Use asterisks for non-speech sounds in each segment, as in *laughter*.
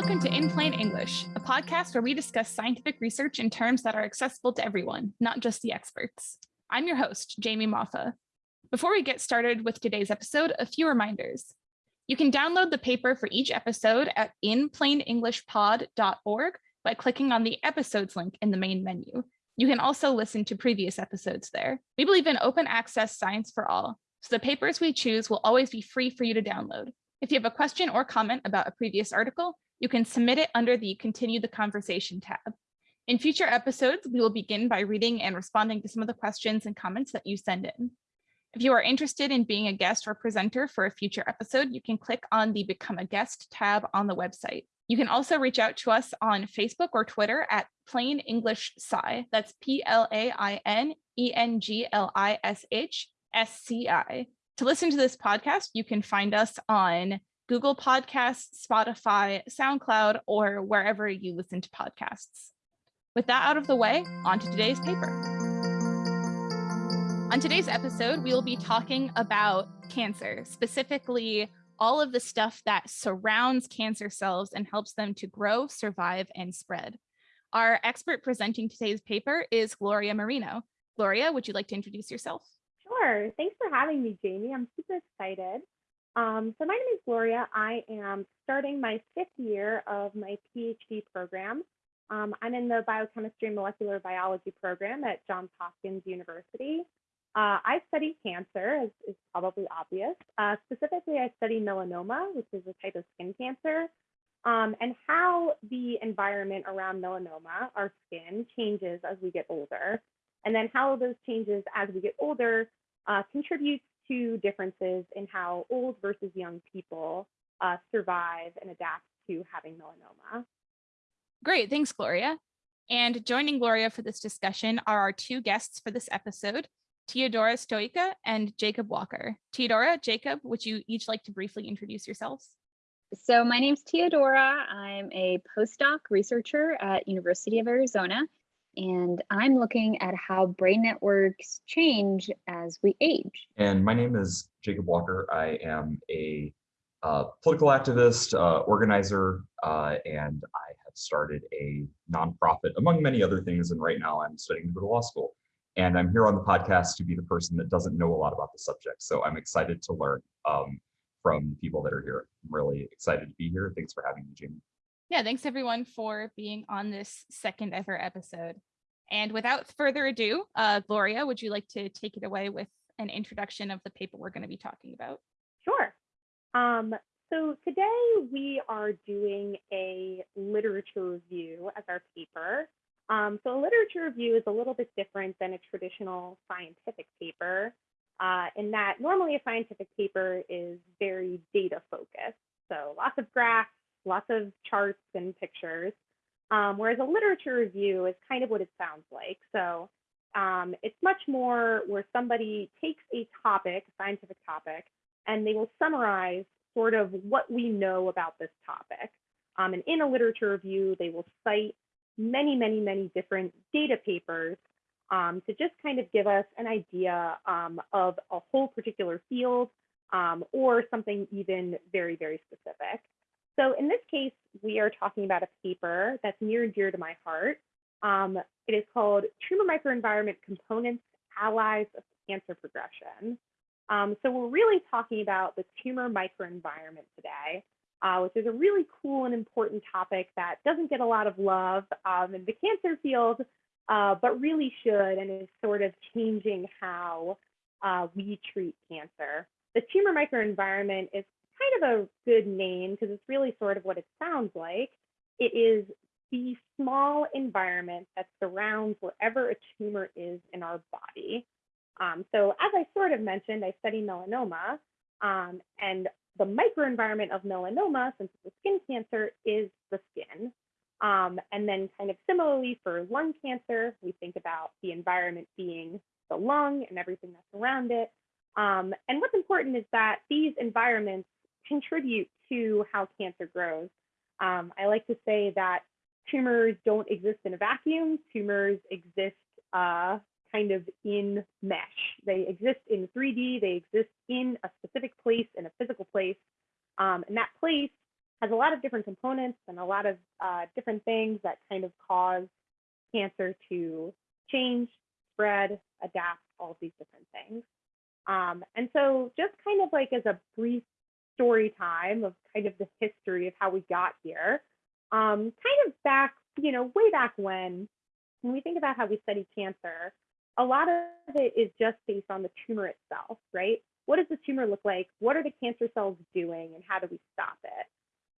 Welcome to In Plain English, a podcast where we discuss scientific research in terms that are accessible to everyone, not just the experts. I'm your host, Jamie Moffa. Before we get started with today's episode, a few reminders. You can download the paper for each episode at inplainenglishpod.org by clicking on the episodes link in the main menu. You can also listen to previous episodes there. We believe in open access science for all, so the papers we choose will always be free for you to download. If you have a question or comment about a previous article, you can submit it under the Continue the Conversation tab. In future episodes, we will begin by reading and responding to some of the questions and comments that you send in. If you are interested in being a guest or presenter for a future episode, you can click on the Become a Guest tab on the website. You can also reach out to us on Facebook or Twitter at Plain English Sci. That's P-L-A-I-N-E-N-G-L-I-S-H to listen to this podcast, you can find us on Google Podcasts, Spotify, SoundCloud, or wherever you listen to podcasts. With that out of the way, on to today's paper. On today's episode, we will be talking about cancer, specifically all of the stuff that surrounds cancer cells and helps them to grow, survive, and spread. Our expert presenting today's paper is Gloria Marino. Gloria, would you like to introduce yourself? Sure. Thanks for having me, Jamie. I'm super excited. Um, so my name is Gloria. I am starting my fifth year of my PhD program. Um, I'm in the biochemistry and molecular biology program at Johns Hopkins University. Uh, I study cancer, as is probably obvious. Uh, specifically, I study melanoma, which is a type of skin cancer, um, and how the environment around melanoma, our skin, changes as we get older, and then how those changes as we get older uh, contributes to differences in how old versus young people uh, survive and adapt to having melanoma. Great, thanks, Gloria. And joining Gloria for this discussion are our two guests for this episode, Teodora Stoica and Jacob Walker. Teodora, Jacob, would you each like to briefly introduce yourselves? So my name's Teodora. I'm a postdoc researcher at University of Arizona, and I'm looking at how brain networks change as we age. And my name is Jacob Walker. I am a uh, political activist, uh, organizer, uh, and I have started a nonprofit, among many other things. And right now I'm studying to go to law school. And I'm here on the podcast to be the person that doesn't know a lot about the subject. So I'm excited to learn um, from people that are here. I'm really excited to be here. Thanks for having me, Jamie. Yeah, thanks everyone for being on this second ever episode. And without further ado, uh, Gloria, would you like to take it away with an introduction of the paper we're going to be talking about? Sure. Um, so today we are doing a literature review as our paper. Um, so a literature review is a little bit different than a traditional scientific paper uh, in that normally a scientific paper is very data focused. So lots of graphs, lots of charts and pictures. Um, whereas a literature review is kind of what it sounds like. So um, it's much more where somebody takes a topic, a scientific topic, and they will summarize sort of what we know about this topic. Um, and in a literature review, they will cite many, many, many different data papers um, to just kind of give us an idea um, of a whole particular field um, or something even very, very specific. So in this case, we are talking about a paper that's near and dear to my heart. Um, it is called Tumor Microenvironment Components, Allies of Cancer Progression. Um, so we're really talking about the tumor microenvironment today, uh, which is a really cool and important topic that doesn't get a lot of love um, in the cancer field, uh, but really should and is sort of changing how uh, we treat cancer. The tumor microenvironment is kind of a good name because it's really sort of what it sounds like. It is the small environment that surrounds wherever a tumor is in our body. Um, so as I sort of mentioned, I study melanoma um, and the microenvironment of melanoma, since it's a skin cancer, is the skin. Um, and then kind of similarly for lung cancer, we think about the environment being the lung and everything that's around it. Um, and what's important is that these environments contribute to how cancer grows. Um, I like to say that tumors don't exist in a vacuum. Tumors exist uh, kind of in mesh. They exist in 3D. They exist in a specific place, in a physical place. Um, and that place has a lot of different components and a lot of uh, different things that kind of cause cancer to change, spread, adapt, all these different things. Um, and so just kind of like as a brief story time of kind of the history of how we got here, um, kind of back, you know, way back when, when we think about how we study cancer, a lot of it is just based on the tumor itself, right? What does the tumor look like? What are the cancer cells doing and how do we stop it?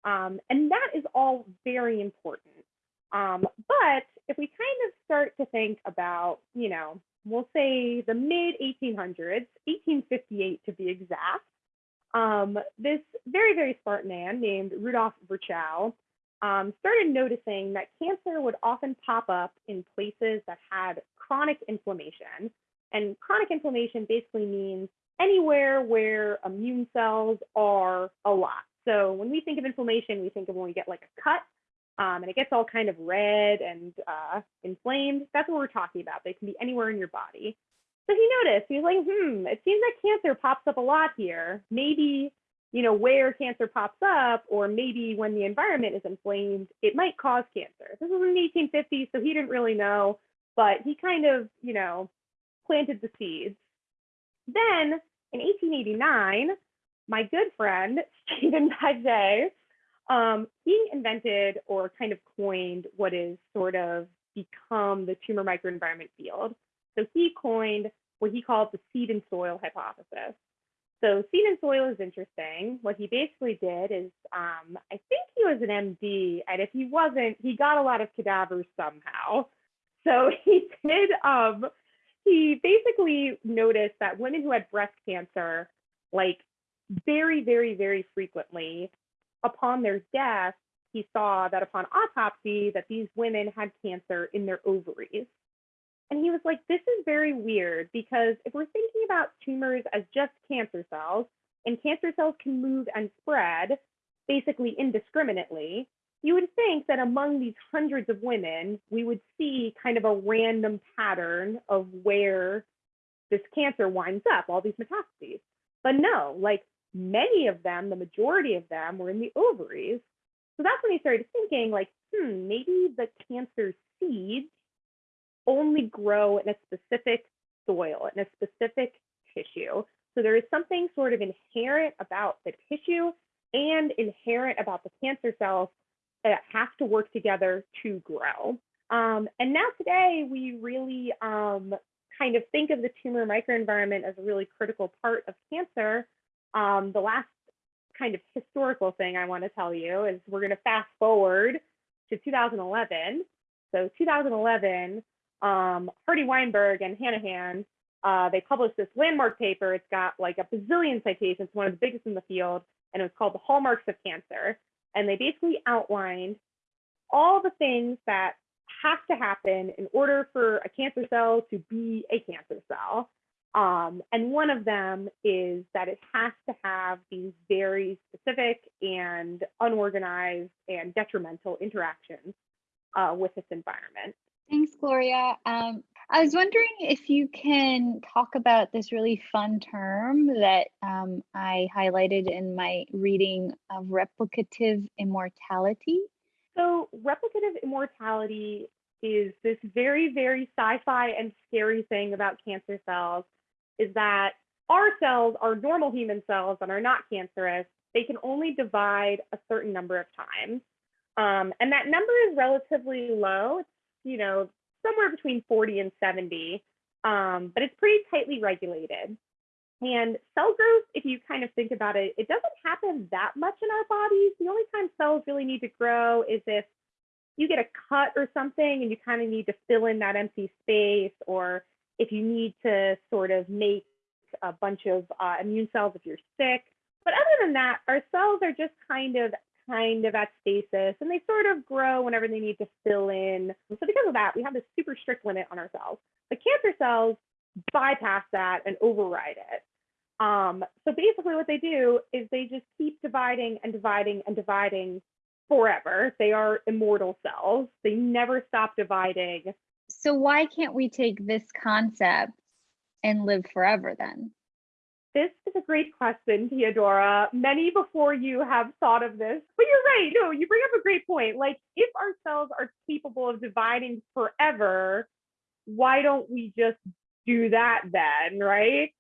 Um, and that is all very important. Um, but if we kind of start to think about, you know, we'll say the mid 1800s, 1858 to be exact, um, this very, very smart man named Rudolf Virchow um, started noticing that cancer would often pop up in places that had chronic inflammation. And chronic inflammation basically means anywhere where immune cells are a lot. So when we think of inflammation, we think of when we get like a cut um, and it gets all kind of red and uh, inflamed. That's what we're talking about. They can be anywhere in your body. So he noticed, he was like, hmm, it seems like cancer pops up a lot here. Maybe, you know, where cancer pops up, or maybe when the environment is inflamed, it might cause cancer. This was in the 1850s, so he didn't really know, but he kind of, you know, planted the seeds. Then in 1889, my good friend, *laughs* Stephen Paget, um, he invented or kind of coined what is sort of become the tumor microenvironment field. So he coined what he called the seed and soil hypothesis. So seed and soil is interesting. What he basically did is, um, I think he was an MD, and if he wasn't, he got a lot of cadavers somehow. So *laughs* he did, um, he basically noticed that women who had breast cancer, like very, very, very frequently, upon their death, he saw that upon autopsy that these women had cancer in their ovaries. And he was like, this is very weird because if we're thinking about tumors as just cancer cells, and cancer cells can move and spread basically indiscriminately, you would think that among these hundreds of women, we would see kind of a random pattern of where this cancer winds up, all these metastases. But no, like many of them, the majority of them were in the ovaries. So that's when he started thinking like, hmm, maybe the cancer seeds only grow in a specific soil, in a specific tissue. So there is something sort of inherent about the tissue and inherent about the cancer cells that have to work together to grow. Um, and now today we really um, kind of think of the tumor microenvironment as a really critical part of cancer. Um, the last kind of historical thing I want to tell you is we're going to fast forward to 2011. So 2011, um, Hardy Weinberg and Hanahan, uh, they published this landmark paper. It's got like a bazillion citations, one of the biggest in the field, and it was called The Hallmarks of Cancer. And they basically outlined all the things that have to happen in order for a cancer cell to be a cancer cell. Um, and one of them is that it has to have these very specific and unorganized and detrimental interactions uh, with its environment. Thanks, Gloria. Um, I was wondering if you can talk about this really fun term that um, I highlighted in my reading of replicative immortality. So, replicative immortality is this very, very sci fi and scary thing about cancer cells is that our cells, our normal human cells that are not cancerous, they can only divide a certain number of times. Um, and that number is relatively low. It's, you know, somewhere between 40 and 70, um, but it's pretty tightly regulated. And cell growth, if you kind of think about it, it doesn't happen that much in our bodies. The only time cells really need to grow is if you get a cut or something and you kind of need to fill in that empty space, or if you need to sort of make a bunch of uh, immune cells if you're sick. But other than that, our cells are just kind of kind of at stasis and they sort of grow whenever they need to fill in. So because of that, we have this super strict limit on our cells. The cancer cells bypass that and override it. Um, so basically what they do is they just keep dividing and dividing and dividing forever. They are immortal cells. They never stop dividing. So why can't we take this concept and live forever then? This is a great question, Teodora. Many before you have thought of this, but you're right. No, you bring up a great point. Like, if our cells are capable of dividing forever, why don't we just do that then, right?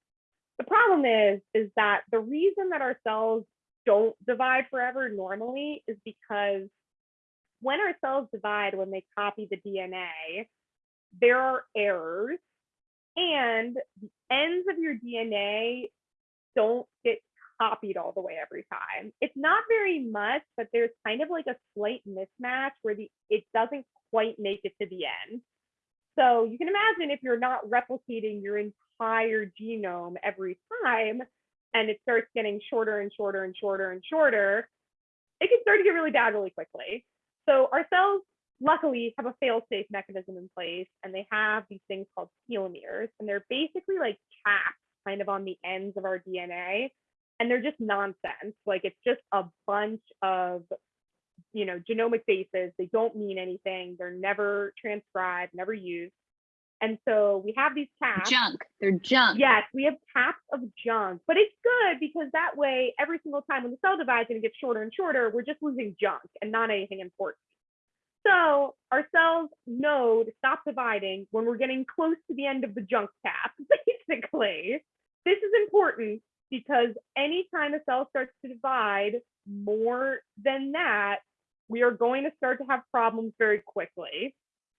The problem is, is that the reason that our cells don't divide forever normally is because when our cells divide, when they copy the DNA, there are errors and the ends of your DNA don't get copied all the way every time. It's not very much, but there's kind of like a slight mismatch where the it doesn't quite make it to the end. So you can imagine if you're not replicating your entire genome every time and it starts getting shorter and shorter and shorter and shorter, it can start to get really bad really quickly. So our cells luckily have a fail-safe mechanism in place and they have these things called telomeres and they're basically like caps kind of on the ends of our DNA. And they're just nonsense. Like it's just a bunch of, you know, genomic bases. They don't mean anything. They're never transcribed, never used. And so we have these caps. Junk. They're junk. Yes, we have caps of junk, but it's good because that way, every single time when the cell divides and it gets shorter and shorter, we're just losing junk and not anything important. So our cells know to stop dividing when we're getting close to the end of the junk cap, *laughs* basically. This is important because anytime a cell starts to divide more than that, we are going to start to have problems very quickly.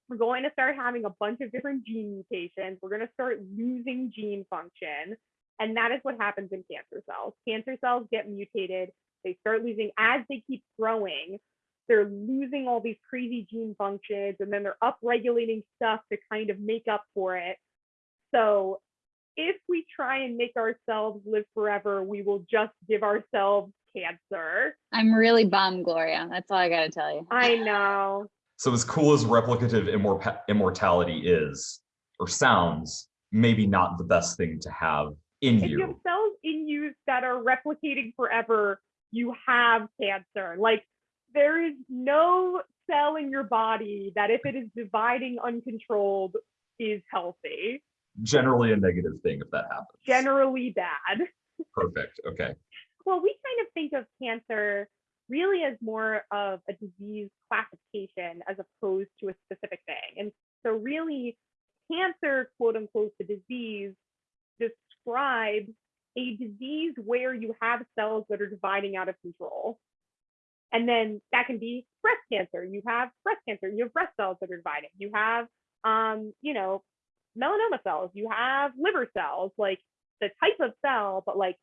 We're going to start having a bunch of different gene mutations. We're going to start losing gene function. And that is what happens in cancer cells. Cancer cells get mutated. They start losing as they keep growing. They're losing all these crazy gene functions and then they're upregulating stuff to kind of make up for it. So if we try and make ourselves live forever, we will just give ourselves cancer. I'm really bummed, Gloria. That's all I got to tell you. I know. So as cool as replicative immor- immortality is or sounds, maybe not the best thing to have in If you have you. cells in you that are replicating forever, you have cancer. Like there is no cell in your body that if it is dividing uncontrolled is healthy. Generally a negative thing if that happens. Generally bad. Perfect. Okay. Well, we kind of think of cancer really as more of a disease classification as opposed to a specific thing. And so, really, cancer, quote unquote, the disease describes a disease where you have cells that are dividing out of control. And then that can be breast cancer. You have breast cancer, you have breast cells that are dividing. You have, um, you know, melanoma cells, you have liver cells, like the type of cell, but like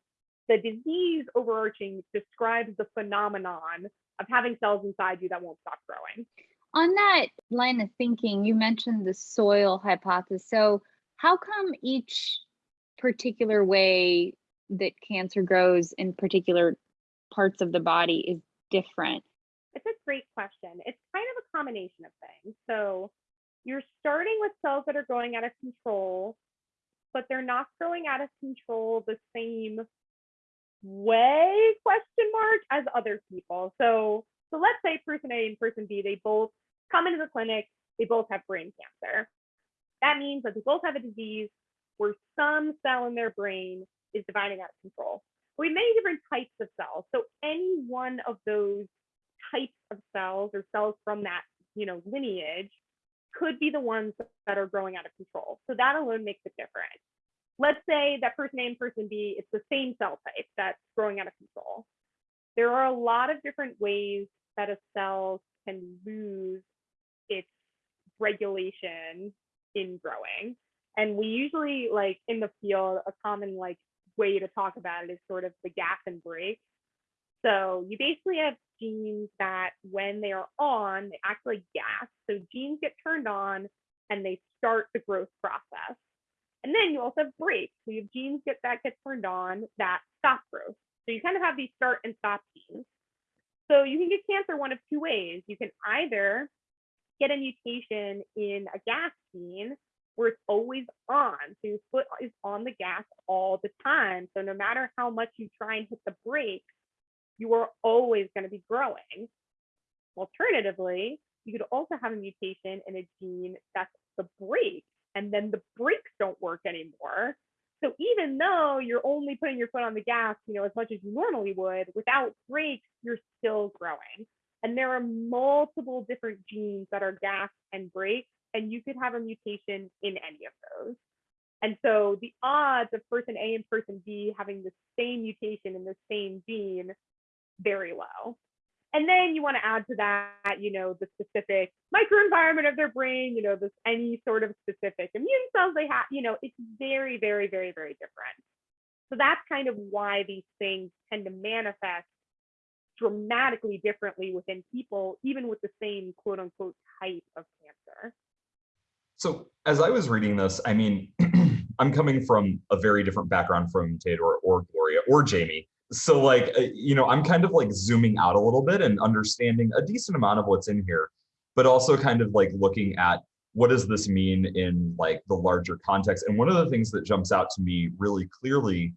the disease overarching describes the phenomenon of having cells inside you that won't stop growing. On that line of thinking, you mentioned the soil hypothesis. So, how come each particular way that cancer grows in particular parts of the body is different? It's a great question. It's kind of a combination of things. So, you're starting with cells that are growing out of control, but they're not growing out of control the same way question mark as other people. So so let's say person A and person B, they both come into the clinic, they both have brain cancer. That means that they both have a disease where some cell in their brain is dividing out of control. We have many different types of cells. So any one of those types of cells or cells from that, you know, lineage could be the ones that are growing out of control. So that alone makes it different let's say that person A and person B, it's the same cell type that's growing out of control. There are a lot of different ways that a cell can lose its regulation in growing. And we usually like in the field, a common like way to talk about it is sort of the gas and brake. So you basically have genes that when they are on, they act like gas. So genes get turned on and they start the growth process. And then you also have brakes. So you have genes get that get turned on that stop growth. So you kind of have these start and stop genes. So you can get cancer one of two ways. You can either get a mutation in a gas gene where it's always on. So your foot is on the gas all the time. So no matter how much you try and hit the brakes, you are always going to be growing. Alternatively, you could also have a mutation in a gene that's the brake and then the brakes don't work anymore. So even though you're only putting your foot on the gas, you know, as much as you normally would, without brakes, you're still growing. And there are multiple different genes that are gas and brakes, and you could have a mutation in any of those. And so the odds of person A and person B having the same mutation in the same gene, very low. And then you want to add to that, you know, the specific microenvironment of their brain, you know, this any sort of specific immune cells they have, you know, it's very, very, very, very different. So that's kind of why these things tend to manifest dramatically differently within people, even with the same quote unquote type of cancer. So as I was reading this, I mean, *clears throat* I'm coming from a very different background from Theodore or Gloria or Jamie. So like, uh, you know, I'm kind of like zooming out a little bit and understanding a decent amount of what's in here, but also kind of like looking at what does this mean in like the larger context. And one of the things that jumps out to me really clearly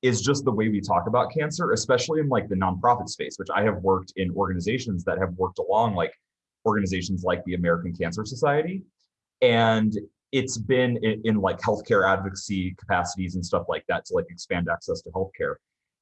is just the way we talk about cancer, especially in like the nonprofit space, which I have worked in organizations that have worked along like organizations like the American Cancer Society. And it's been in, in like healthcare advocacy capacities and stuff like that to like expand access to healthcare.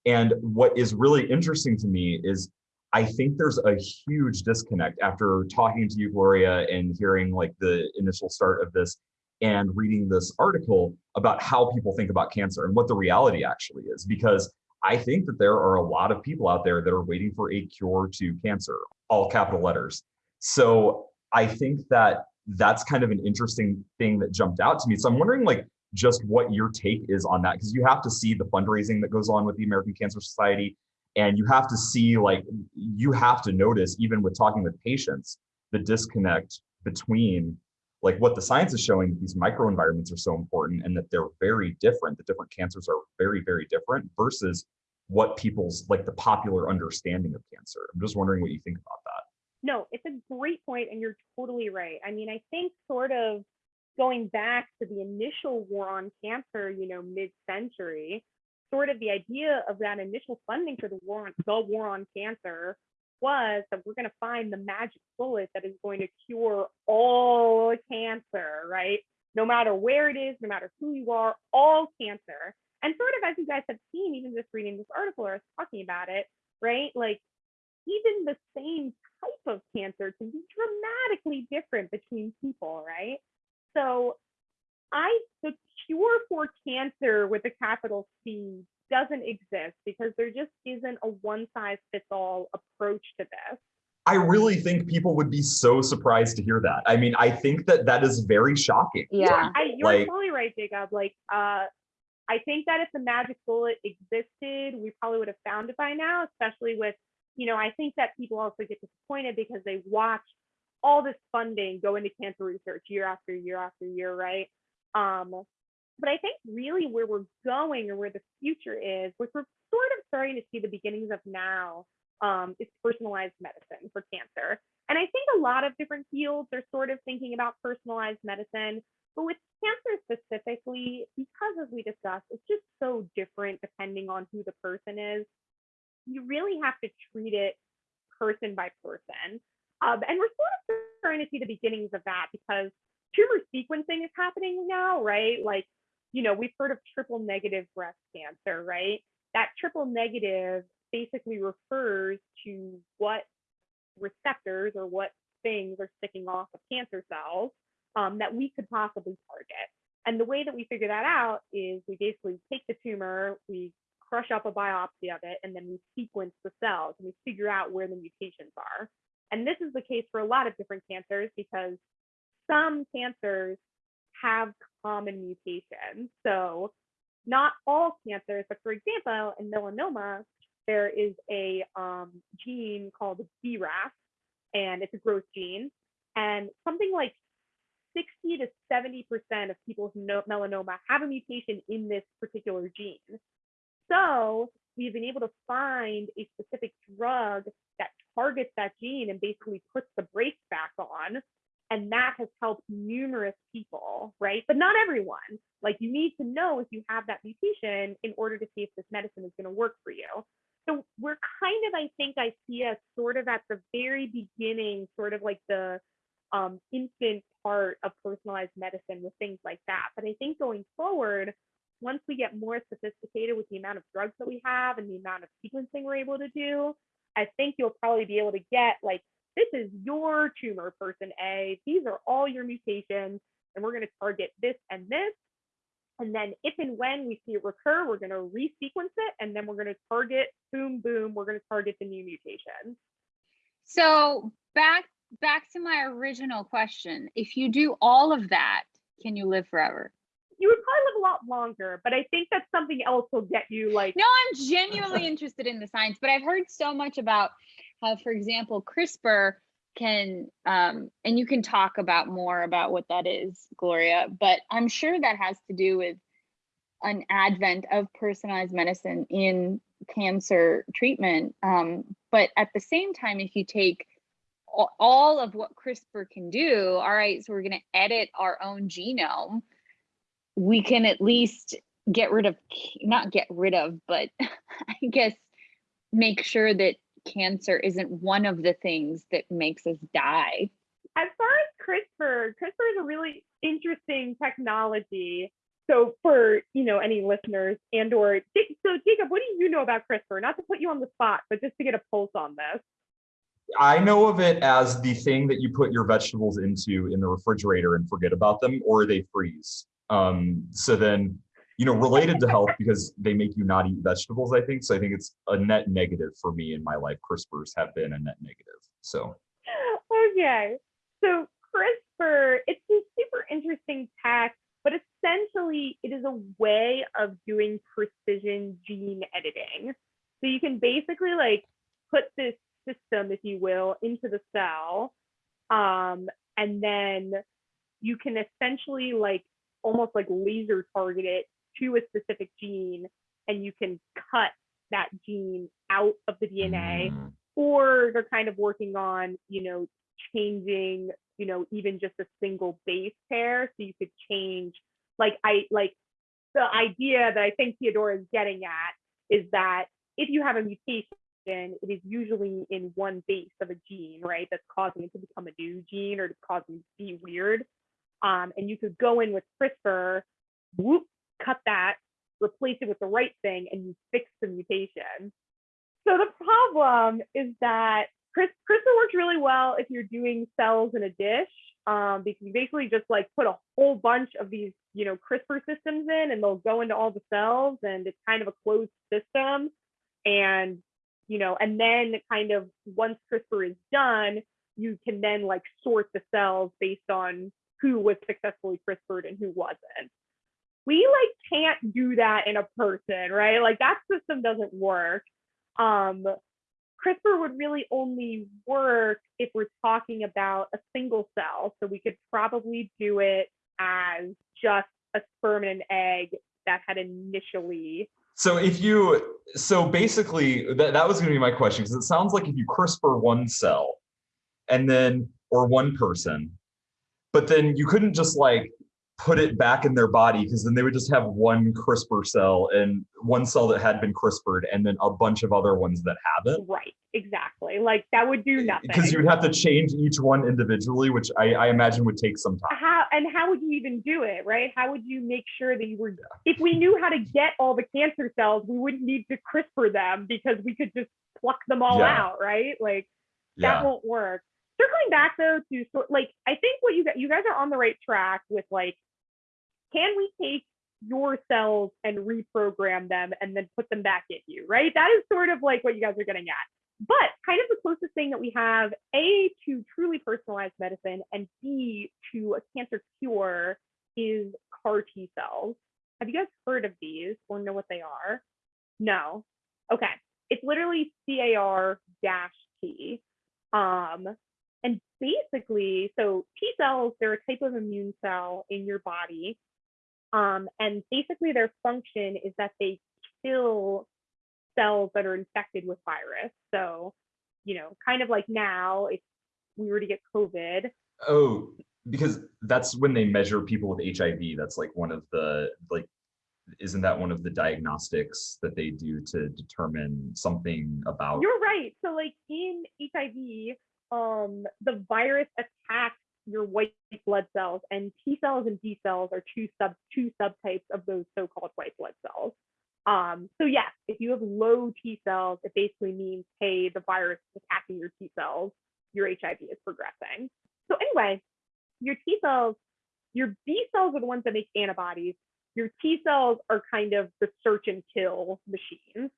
And what is really interesting to me is I think there's a huge disconnect after talking to you, Gloria, and hearing like the initial start of this and reading this article about how people think about cancer and what the reality actually is. Because I think that there are a lot of people out there that are waiting for a cure to cancer, all capital letters. So I think that that's kind of an interesting thing that jumped out to me. So I'm wondering like just what your take is on that because you have to see the fundraising that goes on with the American Cancer Society and you have to see like you have to notice even with talking with patients the disconnect between like what the science is showing that these microenvironments are so important and that they're very different the different cancers are very very different versus what people's like the popular understanding of cancer i'm just wondering what you think about that No, it's a great point, and you're totally right. I mean, I think sort of going back to the initial war on cancer, you know, mid-century, sort of the idea of that initial funding for the war on the war on cancer was that we're going to find the magic bullet that is going to cure all cancer, right? No matter where it is, no matter who you are, all cancer. And sort of as you guys have seen, even just reading this article or us talking about it, right? Like even the same type of cancer can be dramatically different between people, right? So I the cure for cancer with a capital C doesn't exist because there just isn't a one size fits all approach to this. i really think people would be so surprised to hear that i mean i think that that is very shocking Yeah. I, you're Like- totally right, Jacob. Like, uh, I think that if the magic bullet existed, we probably would have found it by now, especially with, you know, I think that people also get disappointed because they watch all this funding go into cancer research year after year after year, right? Um, but I think really where we're going or where the future is, which we're sort of starting to see the beginnings of now, um, is personalized medicine for cancer. And I think a lot of different fields are sort of thinking about personalized medicine. But with cancer specifically, because as we discussed, it's just so different depending on who the person is. You really have to treat it person by person. Um, and we're sort of starting to see the beginnings of that because tumor sequencing is happening now, right? Like, you know, we've heard of triple negative breast cancer, right? That triple negative basically refers to what receptors or what things are sticking off of cancer cells um, that we could possibly target. And the way that we figure that out is we basically take the tumor, we crush up a biopsy of it, and then we sequence the cells and we figure out where the mutations are. And this is the case for a lot of different cancers because some cancers have common mutations. So not all cancers, but for example, in melanoma, there is a um, gene called BRAF, and it's a growth gene. And something like 60 to 70% of people with melanoma have a mutation in this particular gene. So we've been able to find a specific drug that targets that gene and basically puts the brakes back on. And that has helped numerous people, right? But not everyone. Like you need to know if you have that mutation in order to see if this medicine is going to work for you. So we're kind of, I think I see us sort of at the very beginning, sort of like the um, infant part of personalized medicine with things like that. But I think going forward, once we get more sophisticated with the amount of drugs that we have and the amount of sequencing we're able to do, I think you'll probably be able to get like, this is your tumor, person A. These are all your mutations, and we're going to target this and this. And then if and when we see it recur, we're going to resequence it, and then we're going to target, boom, boom, we're going to target the new mutations. So back back to my original question. If you do all of that, can you live forever? You would probably live a lot longer, but I think that something else will get you like No, I'm genuinely interested in the science, but I've heard so much about how, for example, CRISPR can, um, and you can talk about more about what that is, Gloria, but I'm sure that has to do with an advent of personalized medicine in cancer treatment. Um, but at the same time, if you take all of what CRISPR can do, all right, so we're going to edit our own genome, we can at least get rid of, not get rid of, but *laughs* I guess make sure that cancer isn't one of the things that makes us die. as far as CRISPR, CRISPR is a really interesting technology. So for you know any listeners and or so Jacob, what do you know about CRISPR? Not to put you on the spot, but just to get a pulse on this. I know of it as the thing that you put your vegetables into in the refrigerator and forget about them, or they freeze. Um, so then, you know, related to health because they make you not eat vegetables. I think so. I think it's a net negative for me in my life. CRISPRs have been a net negative. So Okay, so CRISPR, it's a super interesting tech, but essentially it is a way of doing precision gene editing. So you can basically like put this system, if you will, into the cell, um, and then you can essentially like almost like laser target it to a specific gene, and you can cut that gene out of the DNA mm, or they're kind of working on, you know, changing, you know, even just a single base pair. So you could change, like, I like the idea that I think Teodora is getting at is that if you have a mutation, it is usually in one base of a gene, right? That's causing it to become a new gene or to causing it to be weird. Um, and you could go in with CRISPR, whoop, cut that, replace it with the right thing, and you fix the mutation. So the problem is that Chris, CRISPR works really well if you're doing cells in a dish, um, because you basically just like put a whole bunch of these, you know, CRISPR systems in, and they'll go into all the cells, and it's kind of a closed system. And you know, and then kind of once CRISPR is done, you can then like sort the cells based on who was successfully CRISPR'd and who wasn't. We like can't do that in a person, right? Like that system doesn't work. Um, CRISPR would really only work if we're talking about a single cell. So we could probably do it as just a sperm and an egg that had initially. So if you, so basically that, that was gonna be my question, because it sounds like if you CRISPR one cell and then, or one person, but then you couldn't just like put it back in their body because then they would just have one CRISPR cell and one cell that had been CRISPR'd and then a bunch of other ones that haven't. Right, exactly. Like that would do eh, nothing. Because you'd have to change each one individually, which I, I imagine would take some time. how and how would you even do it right how would you make sure that you were if we knew how to get all the cancer cells we wouldn't need to crispr them because we could just pluck them all Yeah. out right like that Yeah. won't work circling back though to sort like i think what you got you guys are on the right track with like can we take your cells and reprogram them and then put them back in you right that is sort of like what you guys are getting at but kind of the closest thing that we have a to truly personalized medicine and b to a cancer cure is CAR T cells. Have you guys heard of these or know what they are? No. Okay. It's literally CAR dash T. Um, and basically, so T cells, they're a type of immune cell in your body. Um, and basically their function is that they kill cells that are infected with virus. So, you know, kind of like now, if we were to get COVID, Oh, because that's when they measure people with HIV. That's like one of the like isn't that one of the diagnostics that they do to determine something about You're right. So like in HIV, um, the virus attacks your white blood cells, and T cells and B cells are two sub two subtypes of those so-called white blood cells. Um, so yes, if you have low T cells, it basically means, hey, the virus is attacking your T cells, your HIV is progressing. So anyway, your T cells, your B cells are the ones that make antibodies. Your T cells are kind of the search and kill machines.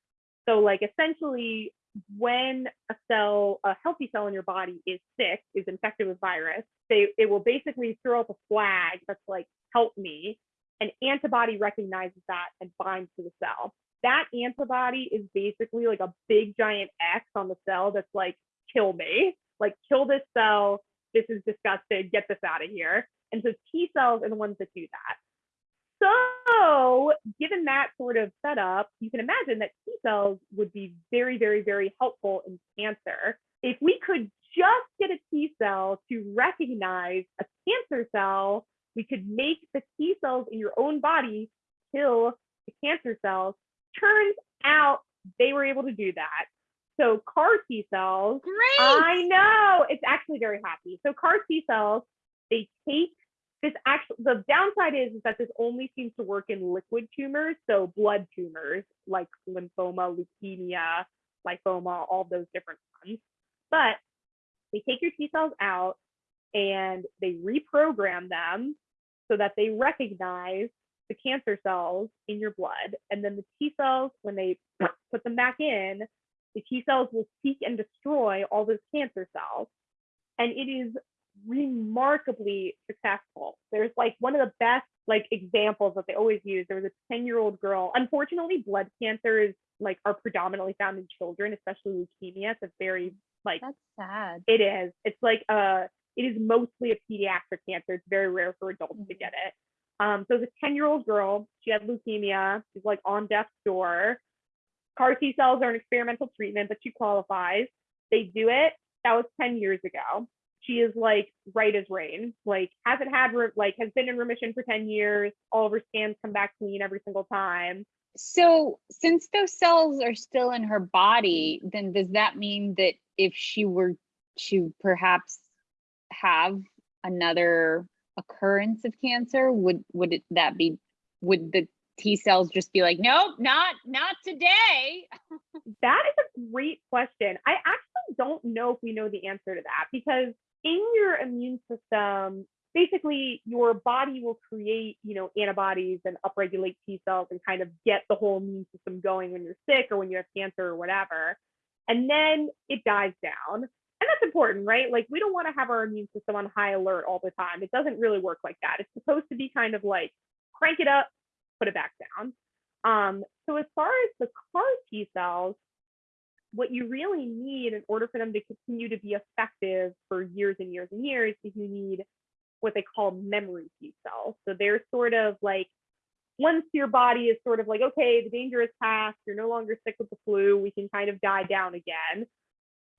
So like essentially when a cell, a healthy cell in your body is sick, is infected with virus, they it will basically throw up a flag that's like, help me. An antibody recognizes that and binds to the cell. That antibody is basically like a big giant X on the cell that's like, kill me, like kill this cell. This is disgusting. Get this out of here. And so T cells are the ones that do that. So, given that sort of setup, you can imagine that T cells would be very, very, very helpful in cancer. If we could just get a T cell to recognize a cancer cell, we could make the T cells in your own body kill the cancer cells. Turns out they were able to do that. So, CAR T cells, Great. I know it's actually very happy. So, CAR T cells, they take this actually the downside is, is that this only seems to work in liquid tumors, so blood tumors like lymphoma, leukemia, lymphoma, all those different ones. But they take your T cells out and they reprogram them so that they recognize the cancer cells in your blood. And then the T cells, when they *clears throat* put them back in, the T cells will seek and destroy all those cancer cells. And it is remarkably successful. There's like one of the best like examples that they always use. There was a 10 year old girl. Unfortunately, blood cancers like are predominantly found in children, especially leukemia. It's a very like That's sad. it is. It's like uh it is mostly a pediatric cancer. It's very rare for adults to Mhm. get it. Um, so the 10 year old girl, she had leukemia. She's like on death's door. CAR T cells are an experimental treatment, but she qualifies. They do it. That was 10 years ago. She is like right as rain. Like hasn't had like has been in remission for 10 years. All of her scans come back clean every single time. So, since those cells are still in her body, then does that mean that if she were to perhaps have another occurrence of cancer, would would it that be would the T cells just be like, nope, not not today? *laughs* That is a great question. I actually don't know if we know the answer to that because in your immune system, basically your body will create, you know, antibodies and upregulate T cells and kind of get the whole immune system going when you're sick or when you have cancer or whatever. And then it dies down. And that's important, right? Like we don't want to have our immune system on high alert all the time. It doesn't really work like that. It's supposed to be kind of like crank it up, put it back down. Um, so as far as the CAR T cells, what you really need in order for them to continue to be effective for years and years and years is you need what they call memory T cells. So they're sort of like once your body is sort of like, okay, the danger is past, you're no longer sick with the flu, we can kind of die down again.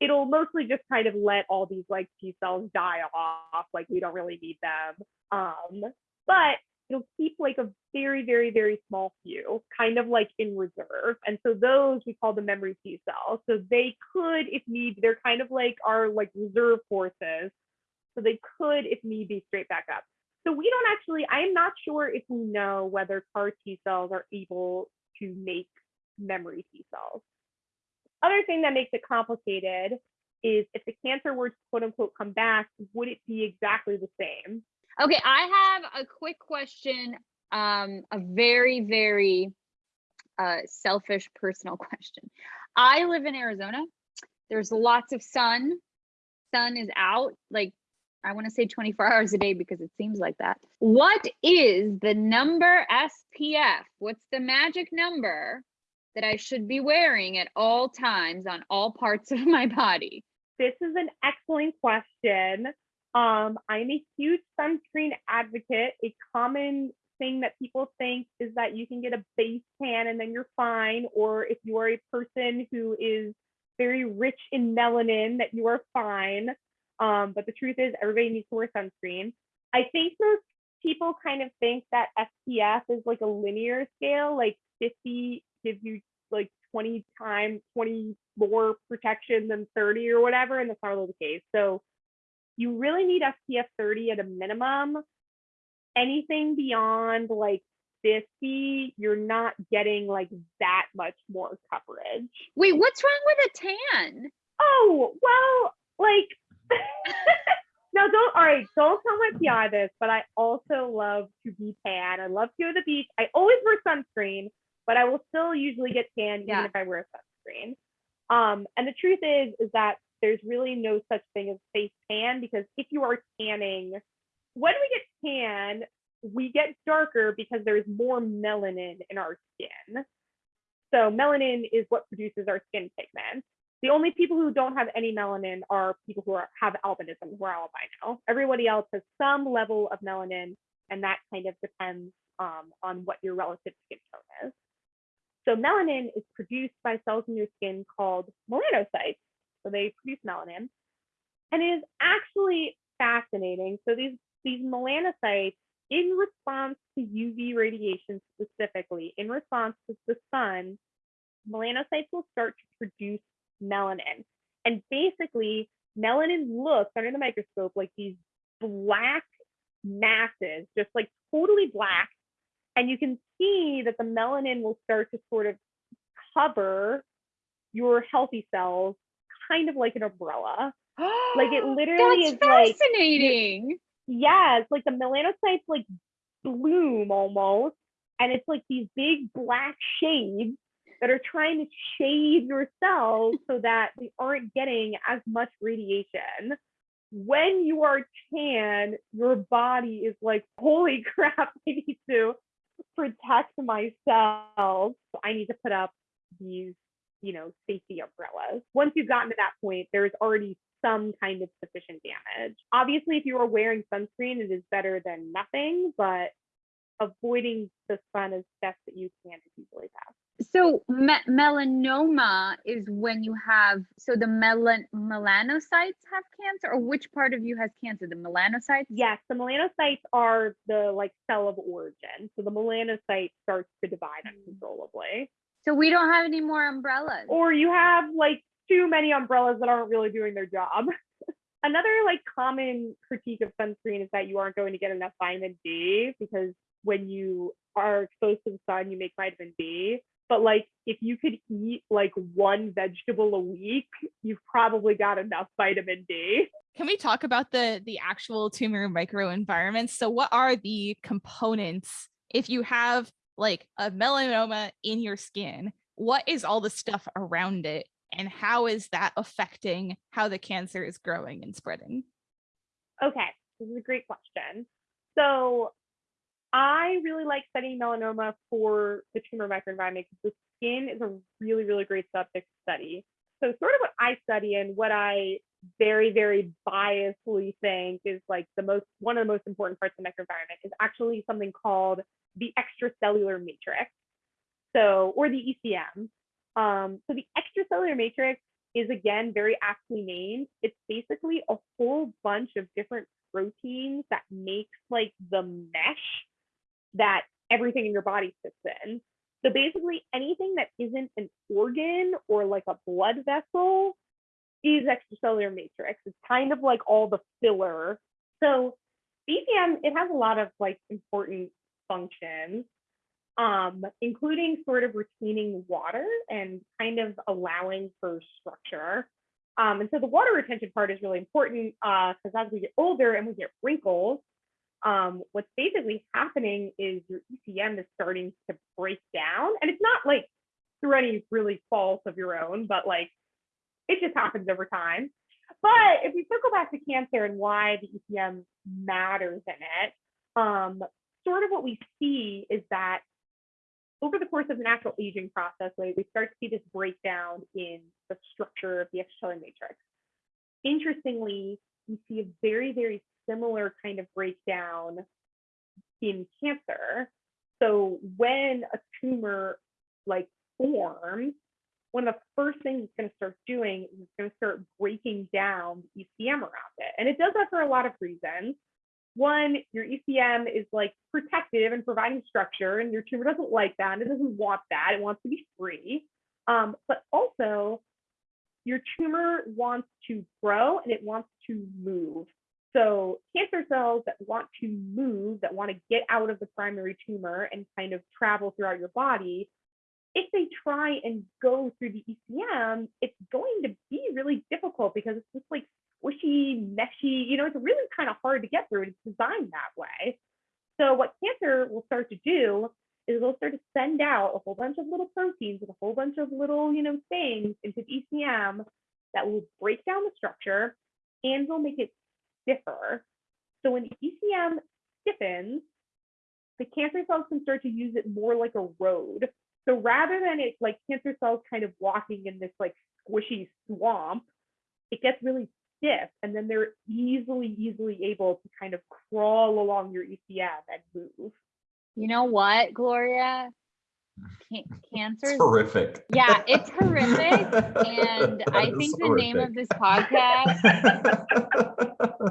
It'll mostly just kind of let all these like T cells die off, like we don't really need them. Um, but it'll keep like a very, very, very small few, kind of like in reserve. And so those we call the memory T cells. So they could, if need, they're kind of like our like reserve forces. So they could, if need be, straight back up. So we don't actually, I'm not sure if we know whether CAR T cells are able to make memory T cells. Other thing that makes it complicated is if the cancer were to quote unquote come back, would it be exactly the same? Okay, I have a quick question, um, a very, very uh, selfish personal *laughs* question. I live in Arizona. There's lots of sun. Sun is out like I want to say 24 *laughs* hours a day because it seems like that. What is the number SPF? What's the magic number that I should be wearing at all times on all parts *laughs* of my body? This is an excellent question. Um, I'm a huge sunscreen advocate. A common thing that people think is that you can get a base tan and then you're fine, or if you are a person who is very rich in melanin, that you are fine. Um, but the truth is, everybody needs to wear sunscreen. I think most people kind of think that SPF is like a linear scale, like 50 gives you like 20 times 20 more protection than 30 or whatever, and that's not really the case. So you really need SPF 30 at a minimum. Anything beyond like 50, you're not getting like that much more coverage. Wait, what's wrong with a tan? Oh, well, like, *laughs* no, don't, all right, don't tell my PI this, but I also love to be tan. I love to go to the beach. I always wear sunscreen, but I will still usually get tan even if I wear sunscreen. Um, and the truth is, is that there's really no such thing as face tan because if you are tanning, when we get tan, we get darker because there's more melanin in our skin. So melanin is what produces our skin pigment. The only people who don't have any melanin are people who are, have albinism, who are albino. Everybody else has some level of melanin, and that kind of depends um, on what your relative skin tone is. So melanin is produced by cells in your skin called melanocytes. So they produce melanin, and it is actually fascinating. So these these melanocytes, in response to UV radiation specifically, in response to the sun, melanocytes will start to produce melanin. And basically, melanin looks under the microscope like these black masses, just like totally black. And you can see that the melanin will start to sort of cover your healthy cells, kind of like an umbrella. Like it *gasps* literally That's is like fascinating. yeah, it's like the melanocytes like bloom almost, and it's like these big black shades that are trying to shade your cells so that they aren't getting as much radiation. When you are tan, your body is like, holy *laughs* crap, I need to protect myself. I need to put up these, you know, safety umbrellas. Once you've gotten to that point, there's already some kind of sufficient damage. Obviously, if you are wearing sunscreen, it is better than nothing, but avoiding the sun as best that you can is usually best. So me- melanoma is when you have so the melan melanocytes have cancer, or which part of you has cancer? The melanocytes. Yes, the melanocytes are the like cell of origin. So the melanocyte starts to divide mm. uncontrollably. So we don't have any more umbrellas. Or you have like too many umbrellas that aren't really doing their job. *laughs* Another like common critique of sunscreen is that you aren't going to get enough vitamin D because when you are exposed to the sun, you make vitamin D. But like if you could eat like one vegetable a week, you've probably got enough vitamin D. Can we talk about the the actual tumor microenvironments? So what are the components if you have like a melanoma in your skin? What is all the stuff around it and how is that affecting how the cancer is growing and spreading? Okay, this is a great question. So I really like studying melanoma for the tumor microenvironment because the skin is a really, really great subject to study. So sort of what I study and what I very, very biasly think is like the most one of the most important parts of the microenvironment is actually something called the extracellular matrix. So, or the ECM. Um, so the extracellular matrix is again very aptly named. It's basically a whole bunch of different proteins that makes like the mesh that everything in your body sits in. So basically anything that isn't an organ or like a blood vessel is extracellular matrix. It's kind of like all the filler. So ECM, it has a lot of like important functions um, including sort of retaining water and kind of allowing for structure. Um, and so the water retention part is really important because as we get older and we get wrinkles, um, what's basically happening is your ECM is starting to break down. And it's not like through any really fault of your own, but like it just happens over time. But if we circle back to cancer and why the ECM matters in it, um, sort of what we see is that over the course of the natural aging process, right, we start to see this breakdown in the structure of the extracellular matrix. Interestingly, we see a very, very similar kind of breakdown in cancer. So when a tumor like forms, one of the first things it's going to start doing is it's going to start breaking down the ECM around it. And it does that for a lot of reasons one, your ECM is like protective and providing structure, and your tumor doesn't like that. And it doesn't want that. It wants to be free. Um, but also, your tumor wants to grow and it wants to move. So cancer cells that want to move, that want to get out of the primary tumor and kind of travel throughout your body, if they try and go through the ECM, it's going to be really difficult because it's just like squishy, meshy, you know, it's really kind of hard to get through. It's designed that way. So what cancer will start to do is it'll start to send out a whole bunch of little proteins and a whole bunch of little, you know, things into the ECM that will break down the structure and will make it stiffer. So when the ECM stiffens, the cancer cells can start to use it more like a road. So rather than it like cancer cells kind of walking in this like squishy swamp, it gets really stiff and then they're easily, easily able to kind of crawl along your ECM and move. You know what, Gloria? *laughs* Can- cancer. It's is- horrific. Yeah, it's horrific. *laughs* And I think the name of this podcast,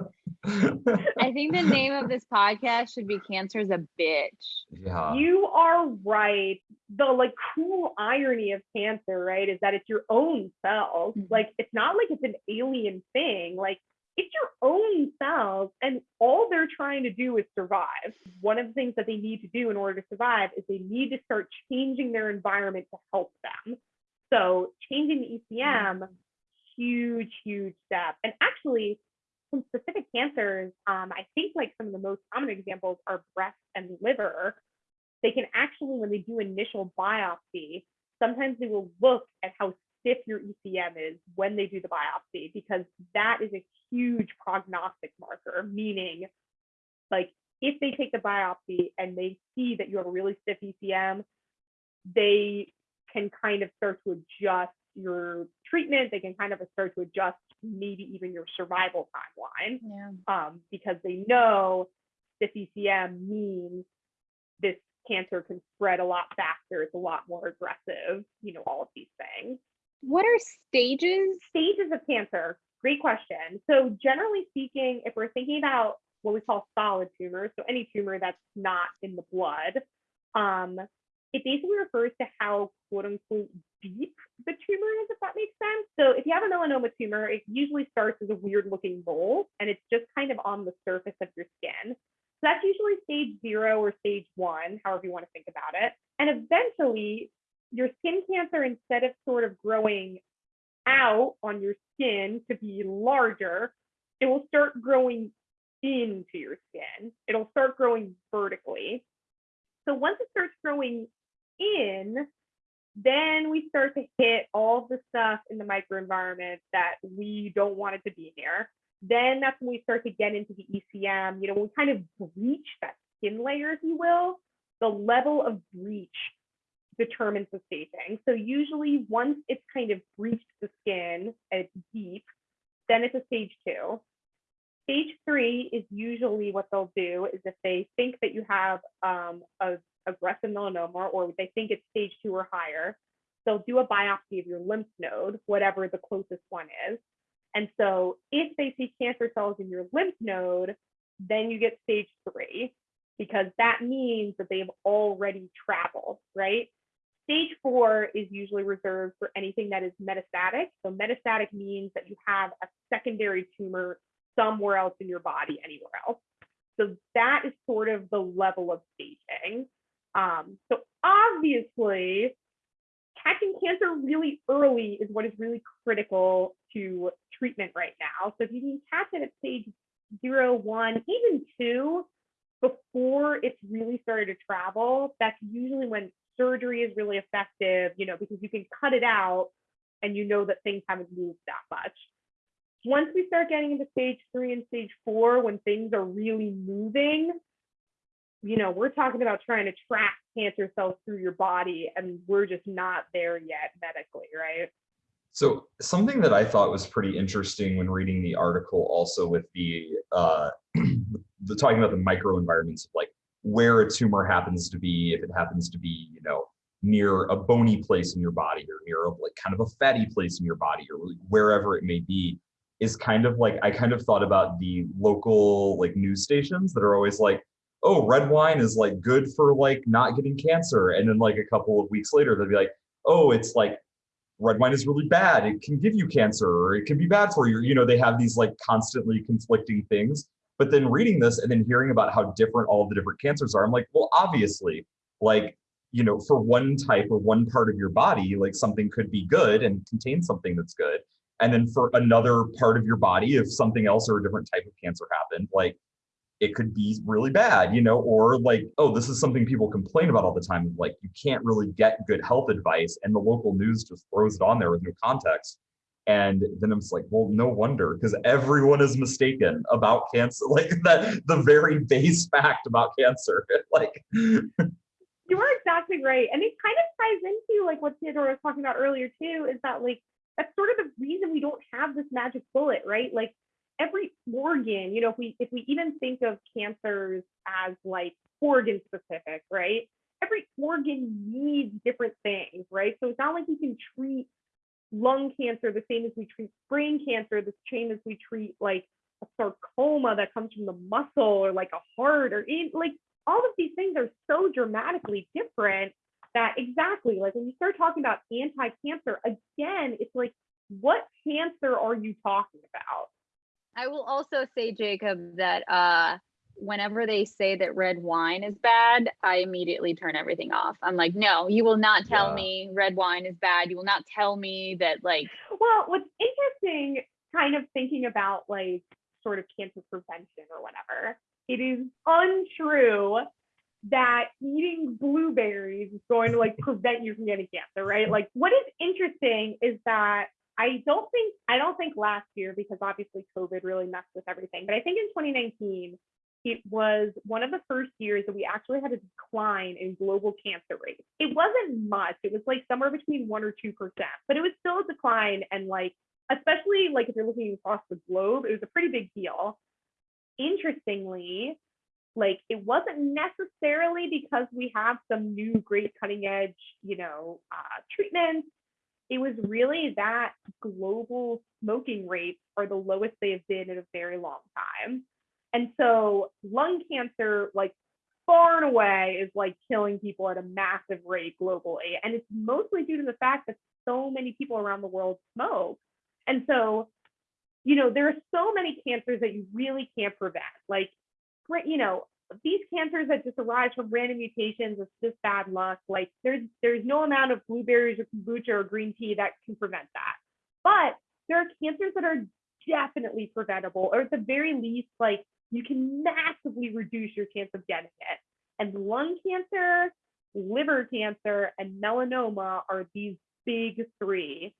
*laughs* I think the name of this *laughs* podcast should be Cancer's a Bitch. yeah. You are right. The like cool irony of cancer, right, is that it's your own cells. Mhm. Like it's not like it's an alien thing. Like it's your own cells, and all they're trying to do is survive. One of the things that they need to do in order to survive is they need to start changing their environment to help them. So changing the ECM, huge, huge step. And actually, some specific cancers, um, I think like some of the most common examples are breast and liver. They can actually, when they do initial biopsy, sometimes they will look at how stiff your ECM is when they do the biopsy, because that is a huge prognostic marker, meaning like if they take the biopsy and they see that you have a really stiff ECM, they can kind of start to adjust your treatment. They can kind of start to adjust maybe even your survival timeline Yeah. um, because they know stiff ECM means this cancer can spread a lot faster. It's a lot more aggressive, you know, all of these things. What are stages? Stages of cancer, great question. So generally speaking, if we're thinking about what we call solid tumors, so any tumor that's not in the blood, um, it basically refers to how quote unquote deep the tumor is, if that makes sense. So if you have a melanoma tumor, it usually starts as a weird looking mole and it's just kind of on the surface of your skin. So that's usually stage zero or stage one, however you want to think about it. And eventually, your skin cancer, instead of sort of growing out on your skin to be larger, it will start growing into your skin. It'll start growing vertically. So once it starts growing in, then we start to hit all the stuff in the microenvironment that we don't want it to be near. Then that's when we start to get into the ECM, you know, we kind of breach that skin layer, if you will. The level of breach determines the staging. So usually once it's kind of breached the skin and it's deep, then it's a stage two. Stage three is usually what they'll do is if they think that you have um, a aggressive melanoma or they think it's stage two or higher, they'll do a biopsy of your lymph node, whatever the closest one is. And so if they see cancer cells in your lymph node, then you get stage three because that means that they've already traveled, right? Stage four is usually reserved for anything that is metastatic. So metastatic means that you have a secondary tumor somewhere else in your body, anywhere else. So that is sort of the level of staging. Um, so obviously, catching cancer really early is what is really critical to treatment right now. So if you can catch it at stage zero, one, even two, before it's really started to travel, that's usually when surgery is really effective, you know, because you can cut it out and you know that things haven't moved that much. Once we start getting into stage three and stage four, when things are really moving, you know, we're talking about trying to track cancer cells through your body, and we're just not there yet medically, right? So something that I thought was pretty interesting when reading the article also with the uh, *clears throat* the talking about the microenvironments of like where a tumor happens to be, if it happens to be, you know, near a bony place in your body or near a like kind of a fatty place in your body or wherever it may be, is kind of like I kind of thought about the local like news stations that are always like, oh, red wine is like good for like not getting cancer. And then like a couple of weeks later, they'll be like, oh, it's like red wine is really bad. It can give you cancer or it can be bad for you. You know, they have these like constantly conflicting things. But then reading this and then hearing about how different all the different cancers are, I'm like, well, obviously, like, you know, for one type or one part of your body, like something could be good and contain something that's good. And then for another part of your body, if something else or a different type of cancer happened, like it could be really bad, you know, or like, oh, this is something people complain about all the time. Like you can't really get good health advice and the local news just throws it on there with no context. And then I'm just like, well, no wonder, because everyone is mistaken about cancer, *laughs* like that the very base fact about cancer. *laughs* like You are exactly right. And it kind of ties into like what Teodora was talking about earlier too, is that like that's sort of the reason we don't have this magic bullet, right? Like every organ, you know, if we if we even think of cancers as like organ specific, right? Every organ needs different things, right? So it's not like we can treat lung cancer the same as we treat brain cancer, the same as we treat like a sarcoma that comes from the muscle or like a heart or in, like all of these things are so dramatically different that exactly like when you start talking about anti-cancer again it's like what cancer are you talking about I will also say, Jacob, that uh, whenever they say that red wine is bad, I immediately turn everything off. I'm like, no, you will not tell Yeah. me red wine is bad. You will not tell me that, like, well what's interesting kind of thinking about like sort of cancer prevention or whatever it is untrue that eating blueberries is going to like prevent you from getting cancer right like what is interesting is that I don't think I don't think last year because obviously COVID really messed with everything. But I think in 2019 it was one of the first years that we actually had a decline in global cancer rates. It wasn't much. It was like somewhere between one or two percent, but it was still a decline. And like especially like if you're looking across the globe, it was a pretty big deal. Interestingly, like it wasn't necessarily because we have some new great cutting edge, you know, uh, treatments it was really that global smoking rates are the lowest they have been in a very long time. And so lung cancer, like far and away, is like killing people at a massive rate globally. And it's mostly due to the fact that so many people around the world smoke. And so, you know, there are so many cancers that you really can't prevent. Like, you know, these cancers that just arise from random mutations it's just bad luck. Like there's there's no amount of blueberries or kombucha or green tea that can prevent that. But there are cancers that are definitely preventable or at the very least like you can massively reduce your chance of getting it. And lung cancer liver cancer and melanoma are these big three.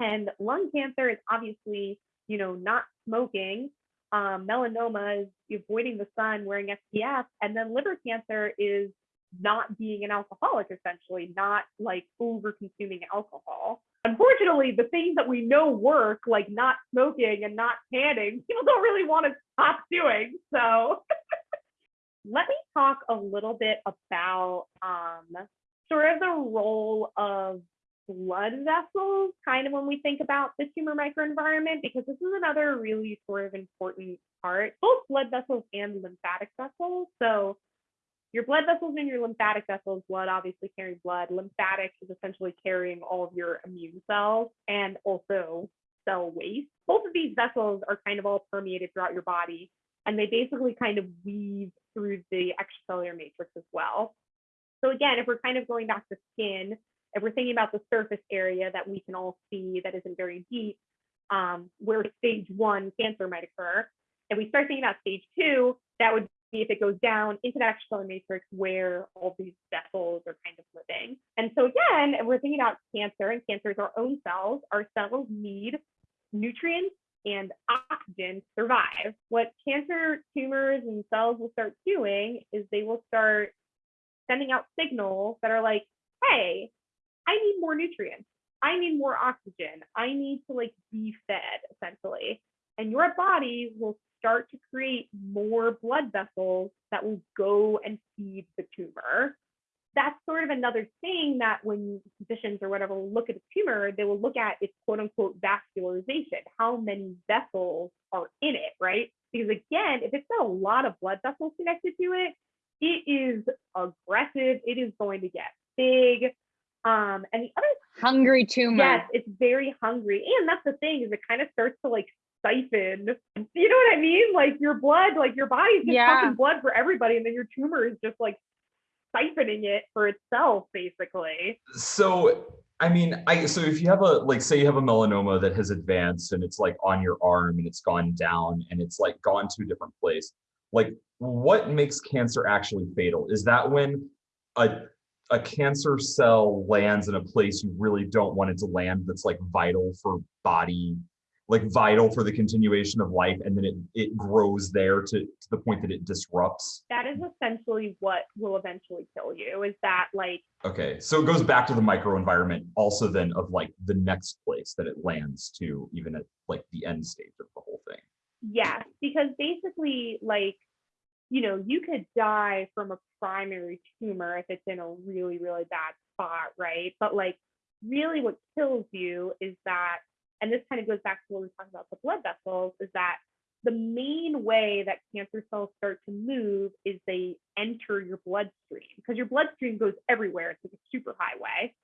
And lung cancer is obviously you know not smoking um, melanoma is avoiding the sun, wearing SPF, and then liver cancer is not being an alcoholic, essentially, not like over consuming alcohol. Unfortunately, the things that we know work, like not smoking and not tanning, *laughs* people don't really want to stop doing. So *laughs* let me talk a little bit about um, sort of the role of blood vessels kind of when we think about the tumor microenvironment because this is another really sort of important part both blood vessels and lymphatic vessels. So your blood vessels and your lymphatic vessels blood obviously carrying blood lymphatics is essentially carrying all of your immune cells and also cell waste. Both of these vessels are kind of all permeated throughout your body and they basically kind of weave through the extracellular matrix as well. So again if we're kind of going back to skin if we're thinking about the surface area that we can all see that isn't very deep, um, where stage one cancer might occur, and we start thinking about stage two, that would be if it goes down into that extracellular matrix where all these vessels are kind of living. And so again, if we're thinking about cancer, and cancer is our own cells, our cells need nutrients and oxygen to survive. What cancer tumors and cells will start doing is they will start sending out signals that are like, hey, I need more nutrients. I need more oxygen. I need to like be fed essentially. And your body will start to create more blood vessels that will go and feed the tumor. That's sort of another thing that when physicians or whatever look at a tumor, they will look at its quote unquote vascularization. How many vessels are in it, right? Because again, if it's got a lot of blood vessels connected to it, it is aggressive. It is going to get big. Um, and the other hungry tumor. Yes, it's very hungry. And that's the thing is it kind of starts to like siphon. You know what I mean? Like your blood, like your body's just Yeah. pumping blood for everybody, and then your tumor is just like siphoning it for itself, basically. So, I mean, I so if you have a like say you have a melanoma that has advanced and it's like on your arm and it's gone down and it's like gone to a different place, like what makes cancer actually fatal? Is that when a a cancer cell lands in a place you really don't want it to land that's like vital for body like vital for the continuation of life and then it it grows there to, to the point that it disrupts That is essentially what will eventually kill you. Is that like Okay, so it goes back to the microenvironment also then of like the next place that it lands to, even at like the end stage of the whole thing. Yes, because basically, like, you know, you could die from a primary tumor if it's in a really, really bad spot, right? But like, really, what kills you is that, and this kind of goes back to what we talked about the blood vessels, is that the main way that cancer cells start to move is they enter your bloodstream because your bloodstream goes everywhere. It's like a super highway.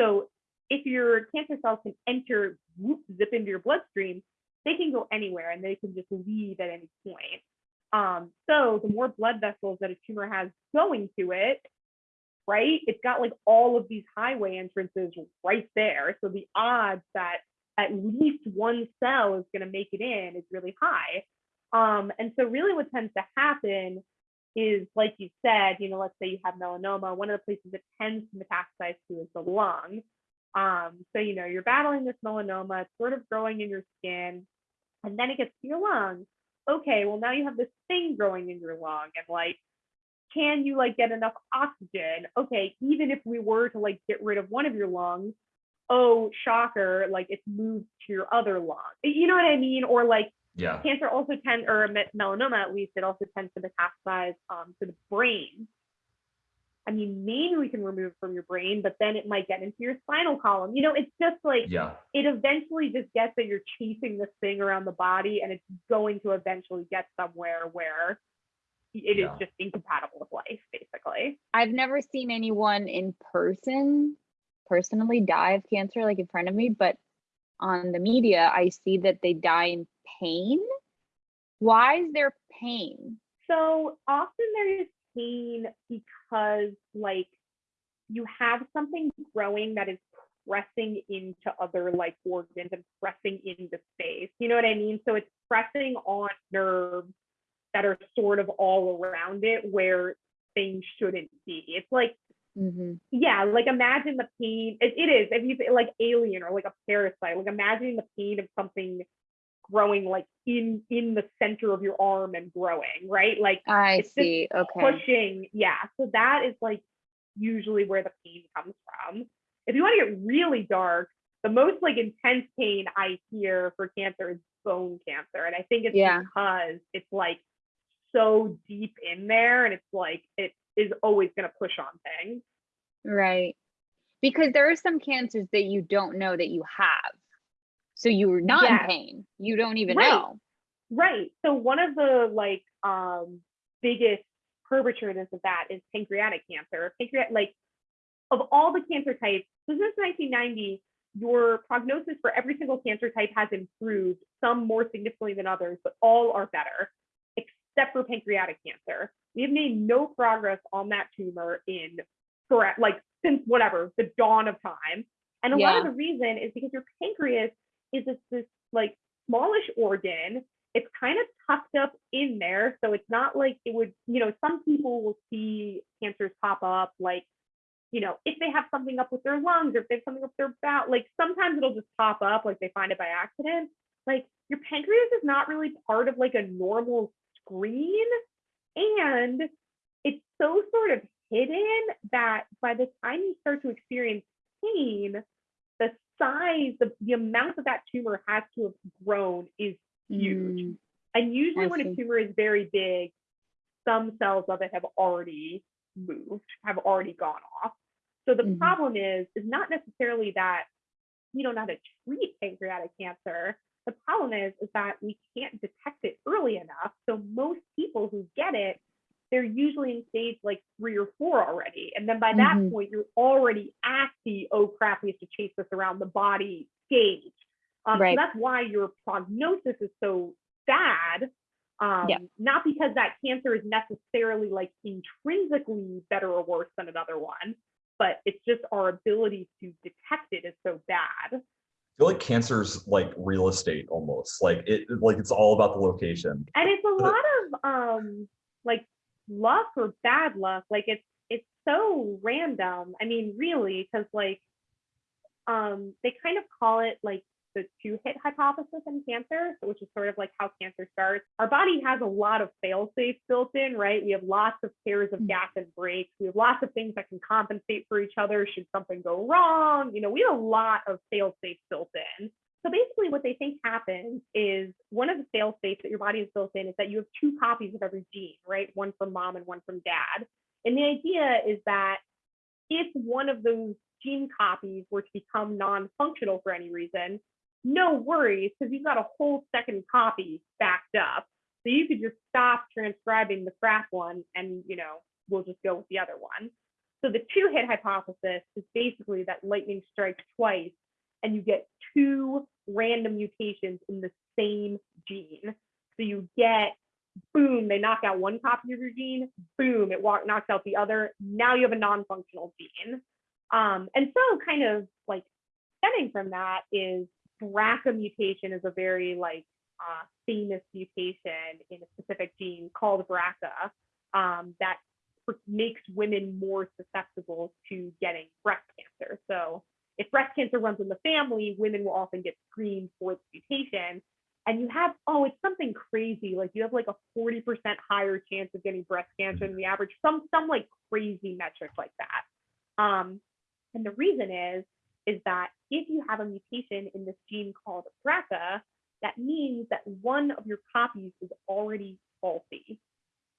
So if your cancer cells can enter, whoop, zip into your bloodstream, they can go anywhere and they can just leave at any point. Um, so the more blood vessels that a tumor has going to it, right? It's got like all of these highway entrances right there. So the odds that at least one cell is going to make it in is really high. Um, and so really what tends to happen is like you said, you know, let's say you have melanoma, one of the places it tends to metastasize to is the lung. Um, so, you know, you're battling this melanoma, it's sort of growing in your skin, and then it gets to your lung. Okay, well, now you have this thing growing in your lung, and like, can you like get enough oxygen? Okay, even if we were to like get rid of one of your lungs, oh, shocker, like it's moved to your other lung. You know what I mean? Or like, Yeah, cancer also tends, or melanoma at least, it also tends to metastasize um, to the brain. I mean, maybe we can remove it from your brain, but then it might get into your spinal column. You know, it's just like yeah, it eventually just gets that you're chasing this thing around the body, and it's going to eventually get somewhere where it is Yeah. just incompatible with life, basically. I've never seen anyone in person personally die of cancer like in front of me, but on the media, I see that they die in pain. Why is there pain? So often there is pain because, like, you have something growing that is pressing into other like organs and pressing into space. You know what I mean? So it's pressing on nerves that are sort of all around it where things shouldn't be. It's like Mhm. yeah, like imagine the pain. It, it is if you say, like alien or like a parasite. Like imagine the pain of something growing like in in the center of your arm and growing, right? Like I see. Okay. pushing. Yeah, so that is like usually where the pain comes from. If you want to get really dark, the most like intense pain I hear for cancer is bone cancer, and I think it's Yeah. because it's like so deep in there, and it's like it is always going to push on things. Right. Because there are some cancers that you don't know that you have. So you're not in pain. You don't even Right. know. Right. So one of the like um biggest perpetrators of that is pancreatic cancer. Pancreatic like of all the cancer types, so since 1990, your prognosis for every single cancer type has improved, some more significantly than others, but all are better, except for pancreatic cancer. We have made no progress on that tumor in correct like since whatever, the dawn of time. And a lot of the reason is because your pancreas is this, this like smallish organ it's kind of tucked up in there. So it's not like it would, you know, some people will see cancers pop up like, you know, if they have something up with their lungs or if they have something up their bowel, like sometimes it'll just pop up, like they find it by accident. Like your pancreas is not really part of like a normal screen. And it's so sort of hidden that by the time you start to experience pain, size, the, the amount that that tumor has to have grown is huge. Mm, And usually I when see. a tumor is very big, some cells of it have already moved, have already gone off. So the Mhm. problem is, is not necessarily that we don't know how to treat pancreatic cancer. The problem is, is that we can't detect it early enough. So most people who get it, they're usually in stage like three or four already. And then by that Mhm. point, you're already at the, oh crap, we have to chase this around the body stage. Um, Right. So that's why your prognosis is so bad. Um, Yeah. Not because that cancer is necessarily like intrinsically better or worse than another one, but it's just our ability to detect it is so bad. I feel like cancer's like real estate almost. Like it like it's all about the location. and it's a lot of um like luck or bad luck like it's it's so random i mean really because like um they kind of call it like the two hit hypothesis in cancer which is sort of like how cancer starts. Our body has a lot of fail safes built in right? We have lots of pairs of Mm. gas and brakes. We have lots of things that can compensate for each other should something go wrong. You know we have a lot of fail safes built in so basically what they think happens is one of the fail safes that your body is built in is that you have two copies of every gene, right? One from mom and one from dad. And the idea is that if one of those gene copies were to become non-functional for any reason, no worries, because you've got a whole second copy backed up. So you could just stop transcribing the crap one and you know, we'll just go with the other one. So the two hit hypothesis is basically that lightning strikes twice and you get two random mutations in the same gene. So you get, boom, they knock out one copy of your gene, boom, it walk, knocks out the other. Now you have a non-functional gene. Um, and so kind of like stemming from that is BRCA mutation is a very like uh, famous mutation in a specific gene called BRCA um, that makes women more susceptible to getting breast cancer. So if breast cancer runs in the family, women will often get screened for the mutation. And you have, oh, it's something crazy. Like you have like a 40% higher chance of getting breast cancer than the average, some some like crazy metric like that. Um, and the reason is, is that if you have a mutation in this gene called BRCA, that means that one of your copies is already faulty.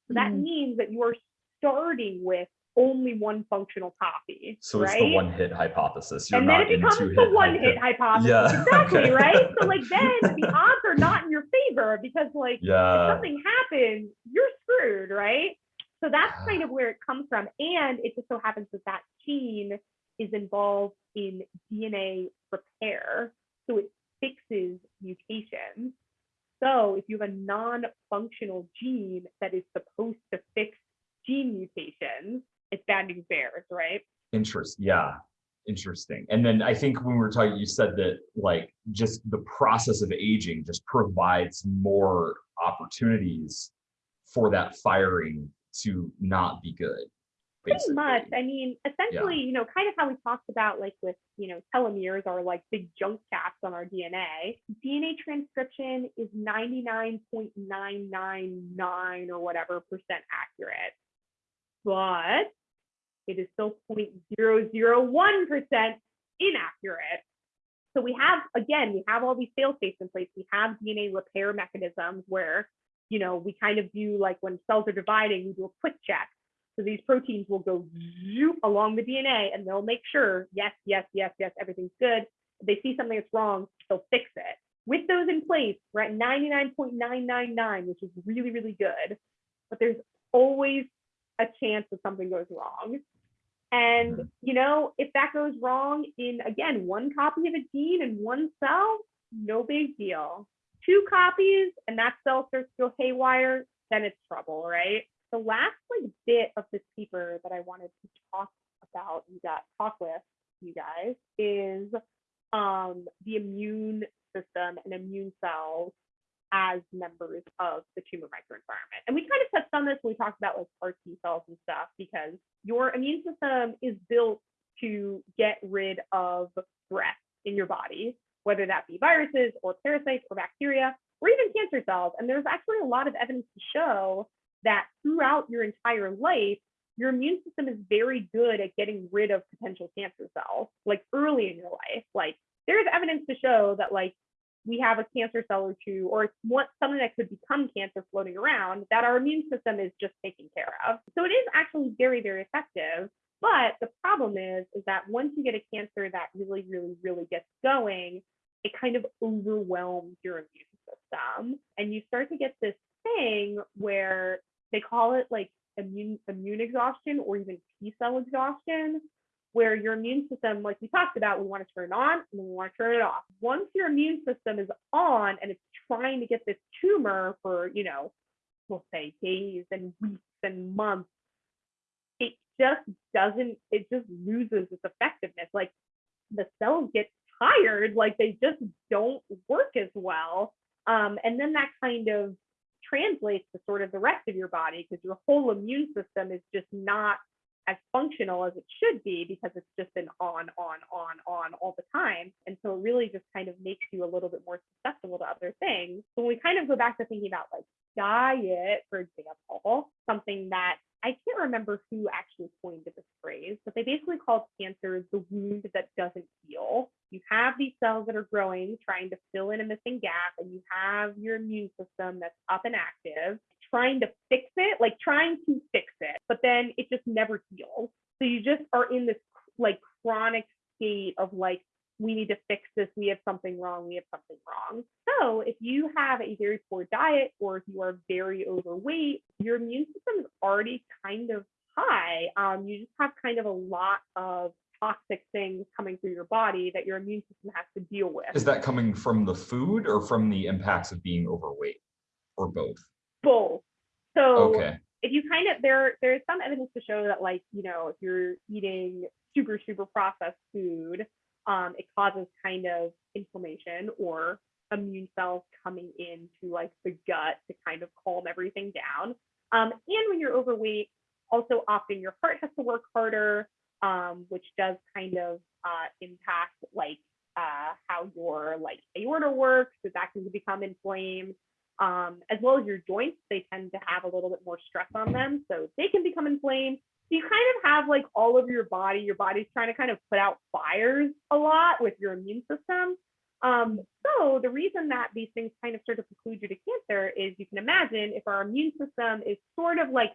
So that Mm. means that you are starting with only one functional copy. So it's the one hit hypothesis. You're and then it becomes the one hy- hit hypothesis. Yeah, *laughs* Exactly, okay. right? So like then the odds are not in your favor because like if something happens, you're screwed, right? So that's Ah. kind of where it comes from. And it just so happens that that gene is involved in DNA repair. So it fixes mutations. So if you have a non-functional gene that is supposed to fix gene mutations, it's bad news bears, right? Interest, yeah, interesting. And then I think when we were talking, you said that like just the process of aging just provides more opportunities for that firing to not be good. pretty much i mean essentially you know kind of how we talked about like with you know telomeres are like big junk caps on our dna dna transcription is 99.999 or whatever percent accurate but it is still 0.001 percent inaccurate so we have again we have all these fail safes in place we have dna repair mechanisms where you know we kind of do like when cells are dividing we do a quick check so these proteins will go zoop along the DNA and they'll make sure, yes, yes, yes, yes, everything's good. If they see something that's wrong, they'll fix it. With those in place, we're at 99.999, which is really, really good. But there's always a chance that something goes wrong. And, you know, if that goes wrong in, again, one copy of a gene in one cell, no big deal. Two copies and that cell starts to go haywire, then it's trouble, right? the last like bit of this paper that I wanted to talk about, you got talk with you guys, is um, the immune system and immune cells as members of the tumor microenvironment. And we kind of touched on this when we talked about like CAR T cells and stuff, because your immune system is built to get rid of threats in your body, whether that be viruses or parasites or bacteria or even cancer cells. And there's actually a lot of evidence to show that throughout your entire life, your immune system is very good at getting rid of potential cancer cells, like early in your life. Like there's evidence to show that like we have a cancer cell or two, or what something that could become cancer floating around that our immune system is just taking care of. So it is actually very, very effective. But the problem is, is that once you get a cancer that really, really, really gets going, it kind of overwhelms your immune system. And you start to get this thing where they call it like immune immune exhaustion or even T cell exhaustion, where your immune system, like we talked about, we want to turn it on and we want to turn it off. Once your immune system is on and it's trying to get this tumor for, you know, we'll say days and weeks and months, it just doesn't, it just loses its effectiveness. Like the cells get tired, like they just don't work as well. Um, and then that kind of translates to sort of the rest of your body because your whole immune system is just not as functional as it should be because it's just been on, on, on, on all the time. And so it really just kind of makes you a little bit more susceptible to other things. So when we kind of go back to thinking about like diet, for example, something that I can't remember who actually coined this phrase, but they basically called cancer the wound that doesn't heal. You have these cells that are growing, trying to fill in a missing gap, and you have your immune system that's up and active, trying to fix it, like trying to fix it, but then it just never heals. So you just are in this like chronic state of like we need to fix this. We have something wrong. We have something wrong. So if you have a very poor diet or if you are very overweight, your immune system is already kind of high. Um, you just have kind of a lot of toxic things coming through your body that your immune system has to deal with. Is that coming from the food or from the impacts of being overweight or both? Both. So Okay, if you kind of there there's some evidence to show that like you know if you're eating super super processed food um, it causes kind of inflammation or immune cells coming into like the gut to kind of calm everything down um, and when you're overweight also often your heart has to work harder um, which does kind of uh, impact like uh, how your like aorta works so that can become inflamed um, as well as your joints, they tend to have a little bit more stress on them. So they can become inflamed. So you kind of have like all over your body, your body's trying to kind of put out fires a lot with your immune system. Um, so the reason that these things kind of start to preclude you to cancer is you can imagine if our immune system is sort of like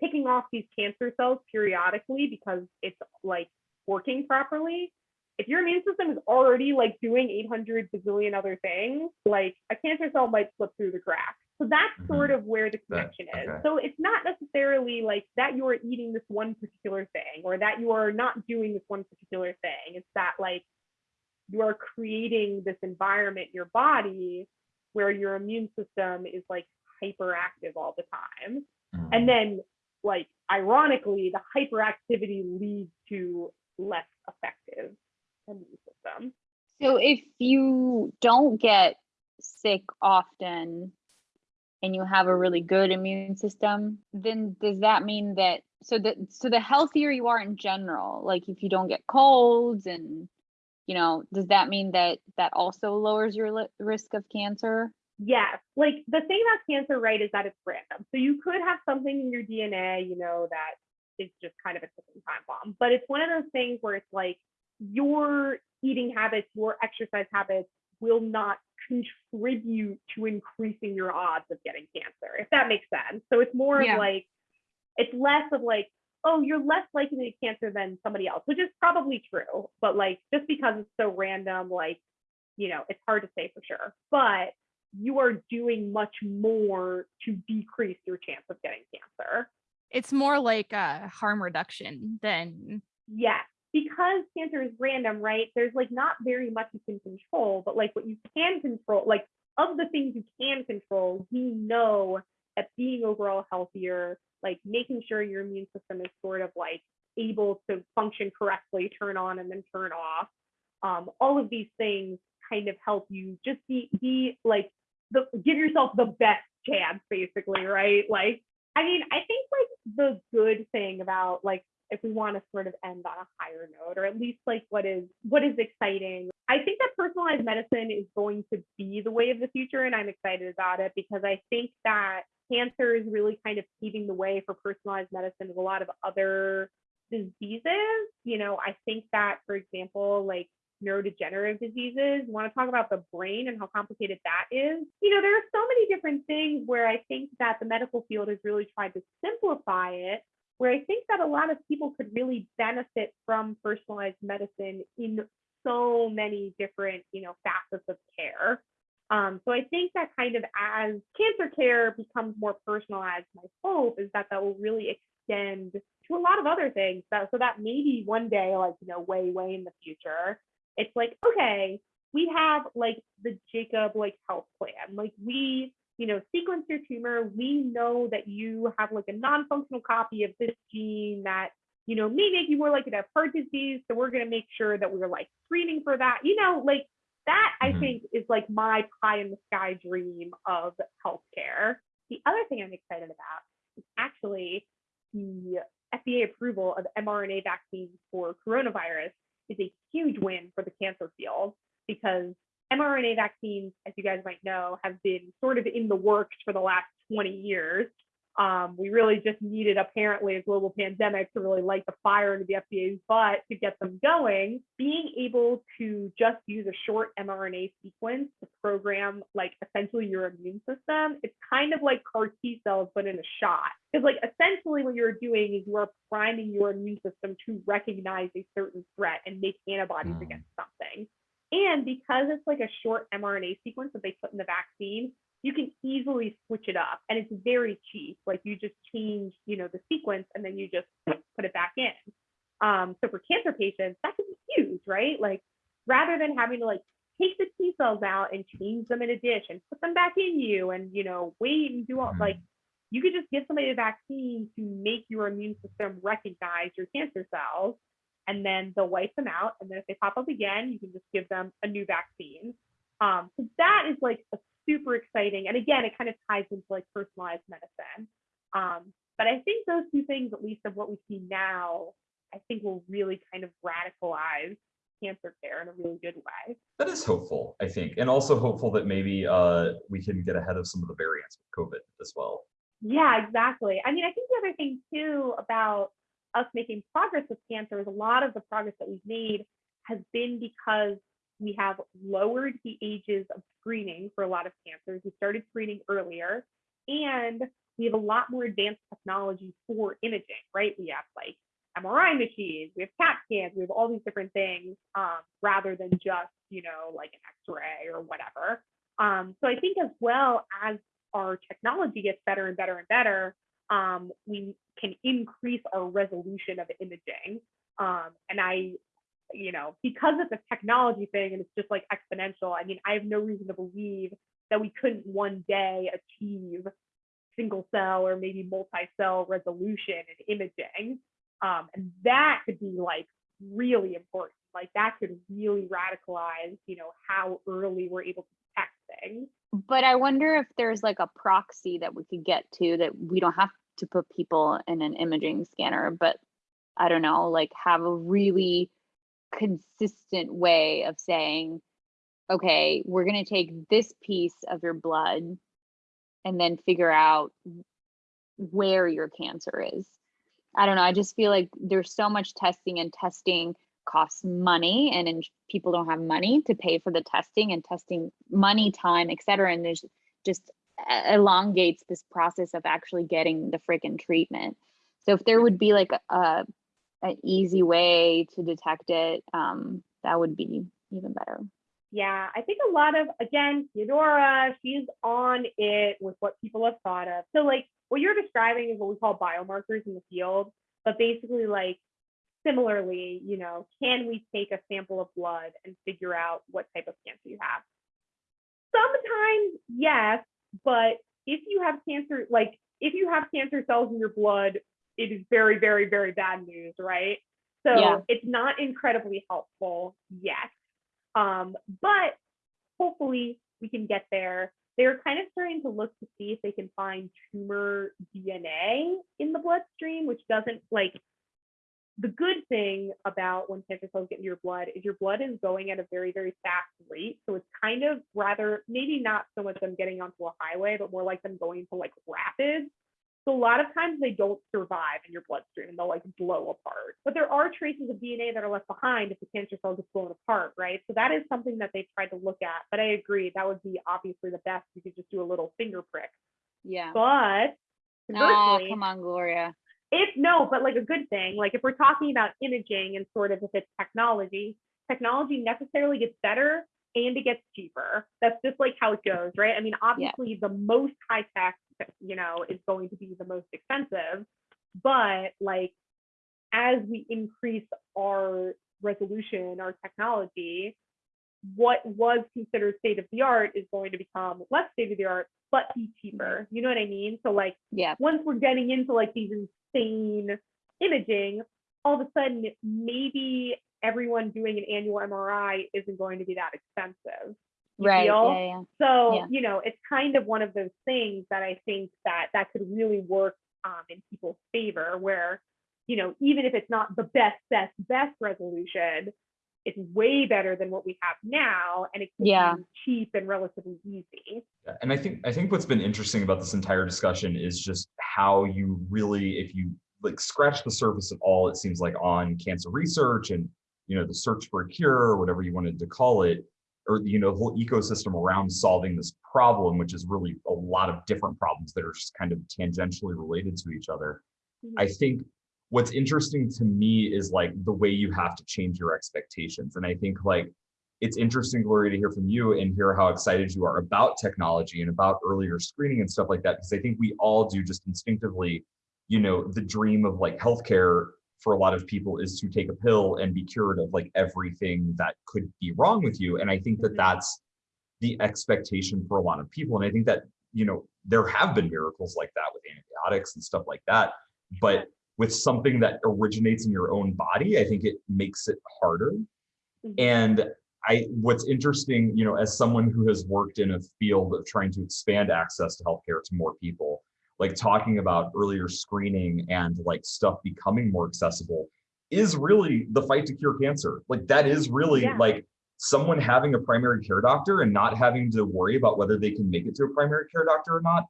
picking off these cancer cells periodically because it's like working properly, if your immune system is already like doing 800 bazillion other things, like a cancer cell might slip through the cracks. So that's Mhm. sort of where the That- connection is. okay. So it's not necessarily like that you are eating this one particular thing or that you are not doing this one particular thing. It's that like you are creating this environment your body where your immune system is like hyperactive all the time. Mhm. And then like ironically, the hyperactivity leads to less effective immune system. So if you don't get sick often and you have a really good immune system, then does that mean that so that so the healthier you are in general, like if you don't get colds and you know, does that mean that that also lowers your risk of cancer? Yes, like the thing about cancer, right, is that it's random. So you could have something in your DNA, you know, that is just kind of a ticking time bomb. But it's one of those things where it's like your eating habits, your exercise habits will not contribute to increasing your odds of getting cancer, if that makes sense. So it's more Yeah. of like, it's less of like, oh, you're less likely to get cancer than somebody else, which is probably true. But like, just because it's so random, like, you know, it's hard to say for sure. But you are doing much more to decrease your chance of getting cancer. It's more like a harm reduction than Yes, because cancer is random, right? There's like not very much you can control, but like what you can control, like of the things you can control, we know that being overall healthier, like making sure your immune system is sort of like able to function correctly, turn on and then turn off. Um, all of these things kind of help you just be be like the give yourself the best chance, basically, right? Like, I mean, I think like the good thing about like if we want to sort of end on a higher note or at least like what is what is exciting. I think that personalized medicine is going to be the way of the future and i'm excited about it because i think that cancer is really kind of paving the way for personalized medicine with a lot of other diseases. You know i think that for example like neurodegenerative diseases you want to talk about the brain and how complicated that is. You know there are so many different things where i think that the medical field has really tried to simplify it where I think that a lot of people could really benefit from personalized medicine in so many different, you know, facets of care. Um, so I think that kind of as cancer care becomes more personalized, my hope is that that will really extend to a lot of other things. So, so that maybe one day, like, you know, way, way in the future, it's like, okay, we have like the Jacob like health plan. Like we, you know, sequence your tumor. We know that you have like a non-functional copy of this gene that, you know, may make you more likely to have heart disease. So we're going to make sure that we're like screening for that. You know, like that I Mhm. think is like my pie in the sky dream of healthcare. The other thing I'm excited about is actually the FDA approval of mRNA vaccines for coronavirus is a huge win for the cancer field because mRNA vaccines, as you guys might know, have been sort of in the works for the last 20 years. Um, we really just needed apparently a global pandemic to really light the fire into the FDA's butt to get them going. Being able to just use a short mRNA sequence to program like essentially your immune system, it's kind of like CAR T cells, but in a shot. Because like essentially what you're doing is you are priming your immune system to recognize a certain threat and make antibodies Mm. against something. And because it's like a short mRNA sequence that they put in the vaccine, you can easily switch it up and it's very cheap. Like you just change, you know, the sequence and then you just put it back in. Um, so for cancer patients, that could be huge, right? Like rather than having to like take the T cells out and change them in a dish and put them back in you and you know wait and do all like you could just give somebody a vaccine to make your immune system recognize your cancer cells and then they'll wipe them out and then if they pop up again you can just give them a new vaccine um, so that is like a super exciting and again it kind of ties into like personalized medicine um, but i think those two things at least of what we see now i think will really kind of radicalize cancer care in a really good way That is hopeful, I think, and also hopeful that maybe uh, we can get ahead of some of the variants with COVID as well. Yeah, exactly. I mean, I think the other thing too about us making progress with cancer is a lot of the progress that we've made has been because we have lowered the ages of screening for a lot of cancers. We started screening earlier and we have a lot more advanced technology for imaging, right? We have like MRI machines, we have CAT scans, we have all these different things um, rather than just, you know, like an X-ray or whatever. Um, so I think as well as our technology gets better and better and better, um, we can increase our resolution of imaging. Um, and I, you know, because it's a technology thing and it's just like exponential, I mean, I have no reason to believe that we couldn't one day achieve single cell or maybe multi-cell resolution and imaging. Um, and that could be like really important. Like that could really radicalize, you know, how early we're able to detect things. But I wonder if there's like a proxy that we could get to that we don't have to put people in an imaging scanner, but I don't know, like have a really consistent way of saying, okay, we're going to take this piece of your blood and then figure out where your cancer is. I don't know. I just feel like there's so much testing and testing costs money and in, people don't have money to pay for the testing and testing money, time, et cetera. And there's just elongates this process of actually getting the freaking treatment. So if there would be like a, an easy way to detect it, um, that would be even better. Yeah, I think a lot of again, Teodora, she's on it with what people have thought of. So like what you're describing is what we call biomarkers in the field, but basically like similarly, you know, can we take a sample of blood and figure out what type of cancer you have? Sometimes yes, but if you have cancer, like if you have cancer cells in your blood, it is very, very, very bad news, right? So Yeah. it's not incredibly helpful yet. Um, but hopefully we can get there. They're kind of starting to look to see if they can find tumor DNA in the bloodstream, which doesn't like the good thing about when cancer cells get in your blood is your blood is going at a very, very fast rate. So it's kind of rather, maybe not so much them getting onto a highway, but more like them going to like rapids. So a lot of times they don't survive in your bloodstream and they'll like blow apart. But there are traces of DNA that are left behind if the cancer cell gets blown apart, right? So that is something that they've tried to look at. But I agree, that would be obviously the best. You could just do a little finger prick. Yeah. But Oh, come on, Gloria. If no, but like a good thing, like if we're talking about imaging and sort of if it's technology, technology necessarily gets better and it gets cheaper. That's just like how it goes, right? I mean, obviously the most high tech, you know, is going to be the most expensive, but like as we increase our resolution, our technology, what was considered state of the art is going to become less state of the art, but be cheaper. Mm-hmm. You know what I mean? So like Yeah. once we're getting into like these insane imaging, all of a sudden maybe everyone doing an annual MRI isn't going to be that expensive. Right. Yeah. Yeah. So, Yeah. you know, it's kind of one of those things that I think that that could really work um, in people's favor where, you know, even if it's not the best, best, best resolution, it's way better than what we have now and it's Yeah. cheap and relatively easy. Yeah, And I think I think what's been interesting about this entire discussion is just how you really, if you like scratch the surface at all, it seems like on cancer research and you know the search for a cure or whatever you wanted to call it, or you know the whole ecosystem around solving this problem, which is really a lot of different problems that are just kind of tangentially related to each other. Mm-hmm. I think what's interesting to me is like the way you have to change your expectations. And I think like it's interesting, Gloria, to hear from you and hear how excited you are about technology and about earlier screening and stuff like that. Because I think we all do just instinctively, you know, the dream of like healthcare for a lot of people is to take a pill and be cured of like everything that could be wrong with you. And I think that Mhm. that's the expectation for a lot of people. And I think that, you know, there have been miracles like that with antibiotics and stuff like that. But with something that originates in your own body, I think it makes it harder. Mhm. And I, what's interesting, you know, as someone who has worked in a field of trying to expand access to healthcare to more people, like talking about earlier screening and like stuff becoming more accessible is really the fight to cure cancer. Like that is really Yeah. like someone having a primary care doctor and not having to worry about whether they can make it to a primary care doctor or not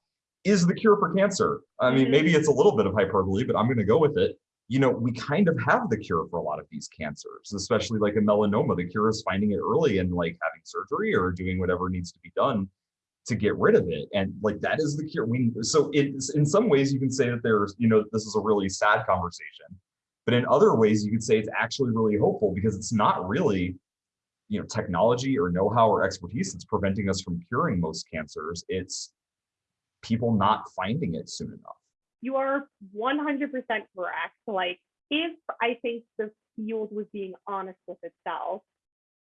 is the cure for cancer. I mean, maybe mm-hmm. it's a little bit of hyperbole, but I'm going to go with it. You know, we kind of have the cure for a lot of these cancers, especially like a melanoma. The cure is finding it early and like having surgery or doing whatever needs to be done to get rid of it. And like that is the cure. We so it's in some ways you can say that there's, you know, this is a really sad conversation. But in other ways, you could say it's actually really hopeful because it's not really, you know, technology or know-how or expertise that's preventing us from curing most cancers. It's people not finding it soon enough. you are 100% correct. Like, if I think the field was being honest with itself,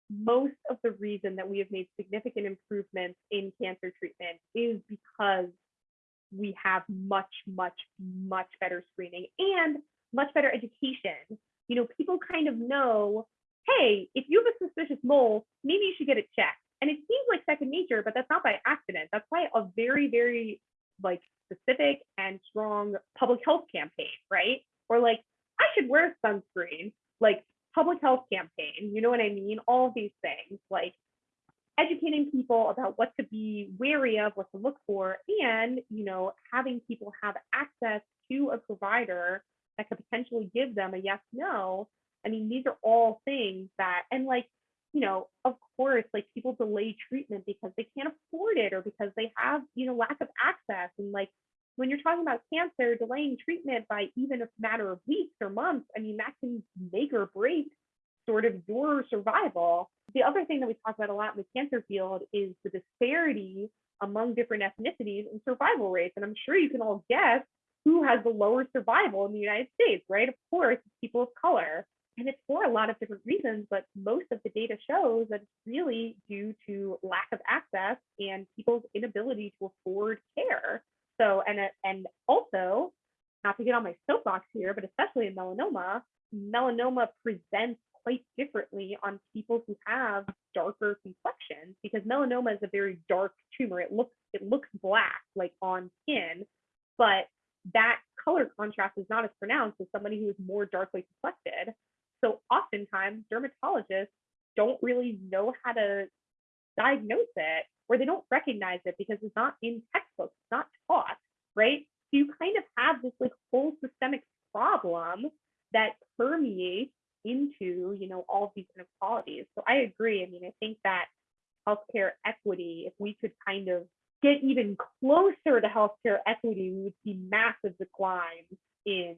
most of the reason that we have made significant improvements in cancer treatment is because we have much, much, much better screening and much better education. You know, people kind of know, hey, if you have a suspicious mole, maybe you should get it checked. And it seems like second nature, but that's not by accident. That's why a very, very like specific and strong public health campaign, right? Or like, I should wear sunscreen, like public health campaign, you know what I mean? All these things, like educating people about what to be wary of, what to look for, and you know, having people have access to a provider that could potentially give them a yes, no. I mean, these are all things that, and like, you know, of course, like people delay treatment because they can't afford it or because they have, you know, lack of access. And like when you're talking about cancer, delaying treatment by even a matter of weeks or months, I mean, that can make or break sort of your survival. The other thing that we talk about a lot in the cancer field is the disparity among different ethnicities and survival rates. And I'm sure you can all guess who has the lower survival in the United States, right? Of course, people of color. And it's for a lot of different reasons, but most of the data shows that it's really due to lack of access and people's inability to afford care. So, and, uh, and also, not to get on my soapbox here, but especially in melanoma, melanoma presents quite differently on people who have darker complexions because melanoma is a very dark tumor. It looks it looks black like on skin, but that color contrast is not as pronounced as somebody who is more darkly complected. So oftentimes dermatologists don't really know how to diagnose it or they don't recognize it because it's not in textbooks, it's not taught, right? So you kind of have this like whole systemic problem that permeates into, you know, all these inequalities. So I agree. I mean, I think that healthcare equity, if we could kind of get even closer to healthcare equity, we would see massive declines in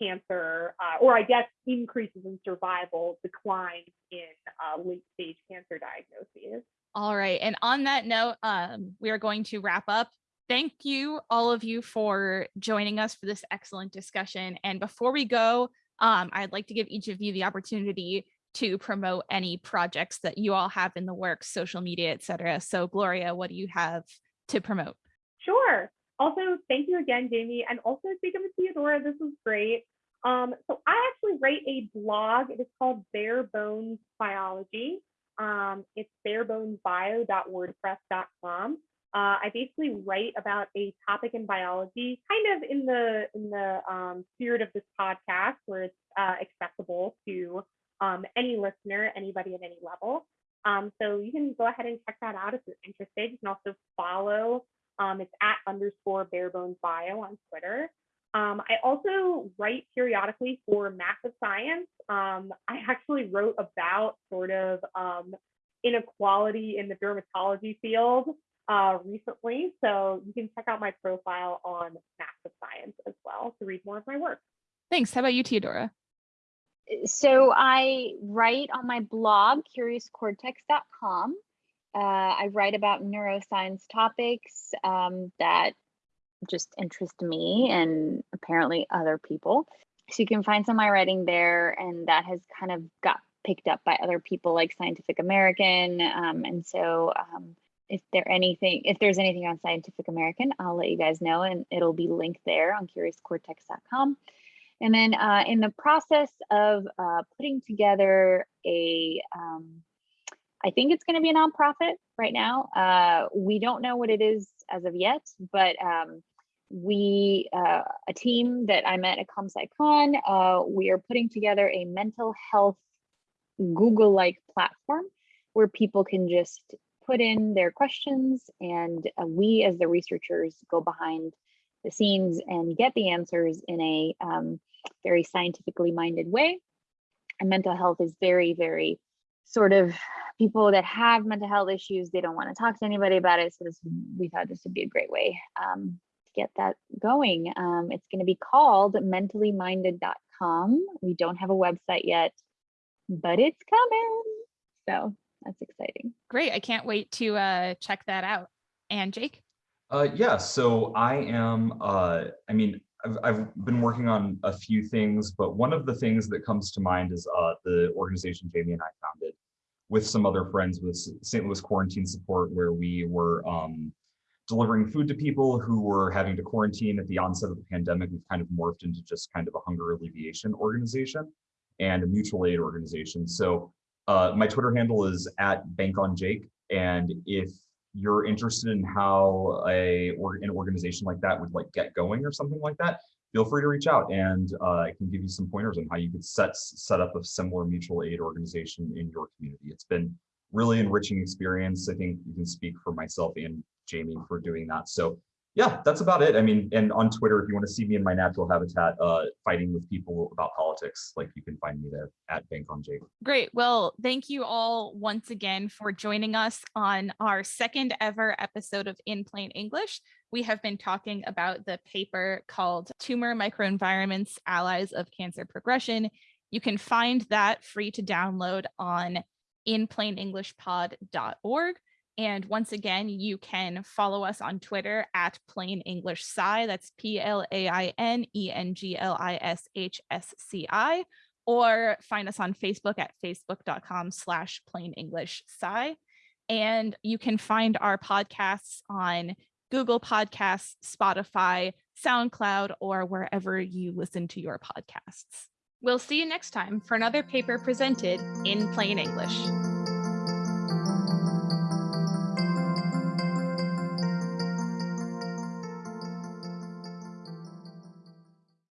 cancer, uh, or I guess increases in survival, declines in uh, late stage cancer diagnoses. All right. And on that note, um, we are going to wrap up. Thank you, all of you, for joining us for this excellent discussion. And before we go, um, I'd like to give each of you the opportunity to promote any projects that you all have in the works, social media, et cetera. So Gloria, what do you have to promote? Sure. Also, thank you again, Jamie. And also speaking with Teodora, this was great. Um, so I actually write a blog. It is called Bare Bones Biology. Um, it's barebonesbio.wordpress.com. Uh, I basically write about a topic in biology, kind of in the in the um, spirit of this podcast, where it's uh, accessible to um, any listener, anybody at any level. Um, so you can go ahead and check that out if you're interested. You can also follow. Um, it's at underscore barebones bio on Twitter. Um, I also write periodically for Massive Science. Um, I actually wrote about sort of um, inequality in the dermatology field uh, recently. So you can check out my profile on Massive Science as well to read more of my work. Thanks. How about you, Teodora? So I write on my blog, curiouscortex.com. Uh, I write about neuroscience topics um, that just interest me and apparently other people. So you can find some of my writing there, and that has kind of got picked up by other people like Scientific American. Um, and so um, if there anything, if there's anything on Scientific American, I'll let you guys know, and it'll be linked there on curiouscortex.com. And then uh, in the process of uh, putting together a, um, I think it's going to be a nonprofit right now. Uh, we don't know what it is as of yet, but um, we, uh, a team that I met at ComSciCon, uh, we are putting together a mental health Google-like platform where people can just put in their questions and uh, we as the researchers go behind the scenes and get the answers in a um, very scientifically minded way. And mental health is very, very sort of people that have mental health issues, they don't want to talk to anybody about it. So this, we thought this would be a great way um, to get that going. Um, it's going to be called mentalliminded.com. We don't have a website yet, but it's coming. So that's exciting. Great. I can't wait to uh, check that out. And Jake? Uh, yeah, so I am, uh, I mean, I've, I've been working on a few things, but one of the things that comes to mind is uh, the organization Jamie and I founded with some other friends with St. Louis Quarantine Support, where we were um, delivering food to people who were having to quarantine at the onset of the pandemic. We've kind of morphed into just kind of a hunger alleviation organization and a mutual aid organization. So uh, my Twitter handle is at bankonjake. And if you're interested in how a or an organization like that would like get going or something like that, feel free to reach out and uh, I can give you some pointers on how you could set set up a similar mutual aid organization in your community. It's been really enriching experience. I think you can speak for myself and Jamie for doing that. So yeah, that's about it. I mean, and on Twitter, if you want to see me in my natural habitat, uh, fighting with people about politics, like you can find me there at Bank on Jake. Great. Well, thank you all once again for joining us on our second ever episode of In Plain English. We have been talking about the paper called Tumor Microenvironments, Allies of Cancer Progression. You can find that free to download on inplainenglishpod.org. And once again, you can follow us on Twitter at Plain English Sci. That's P L A I N E N G L I S H S C I, or find us on Facebook at facebook.com slash plain English Sci. And you can find our podcasts on Google Podcasts, Spotify, SoundCloud, or wherever you listen to your podcasts. We'll see you next time for another paper presented in plain English.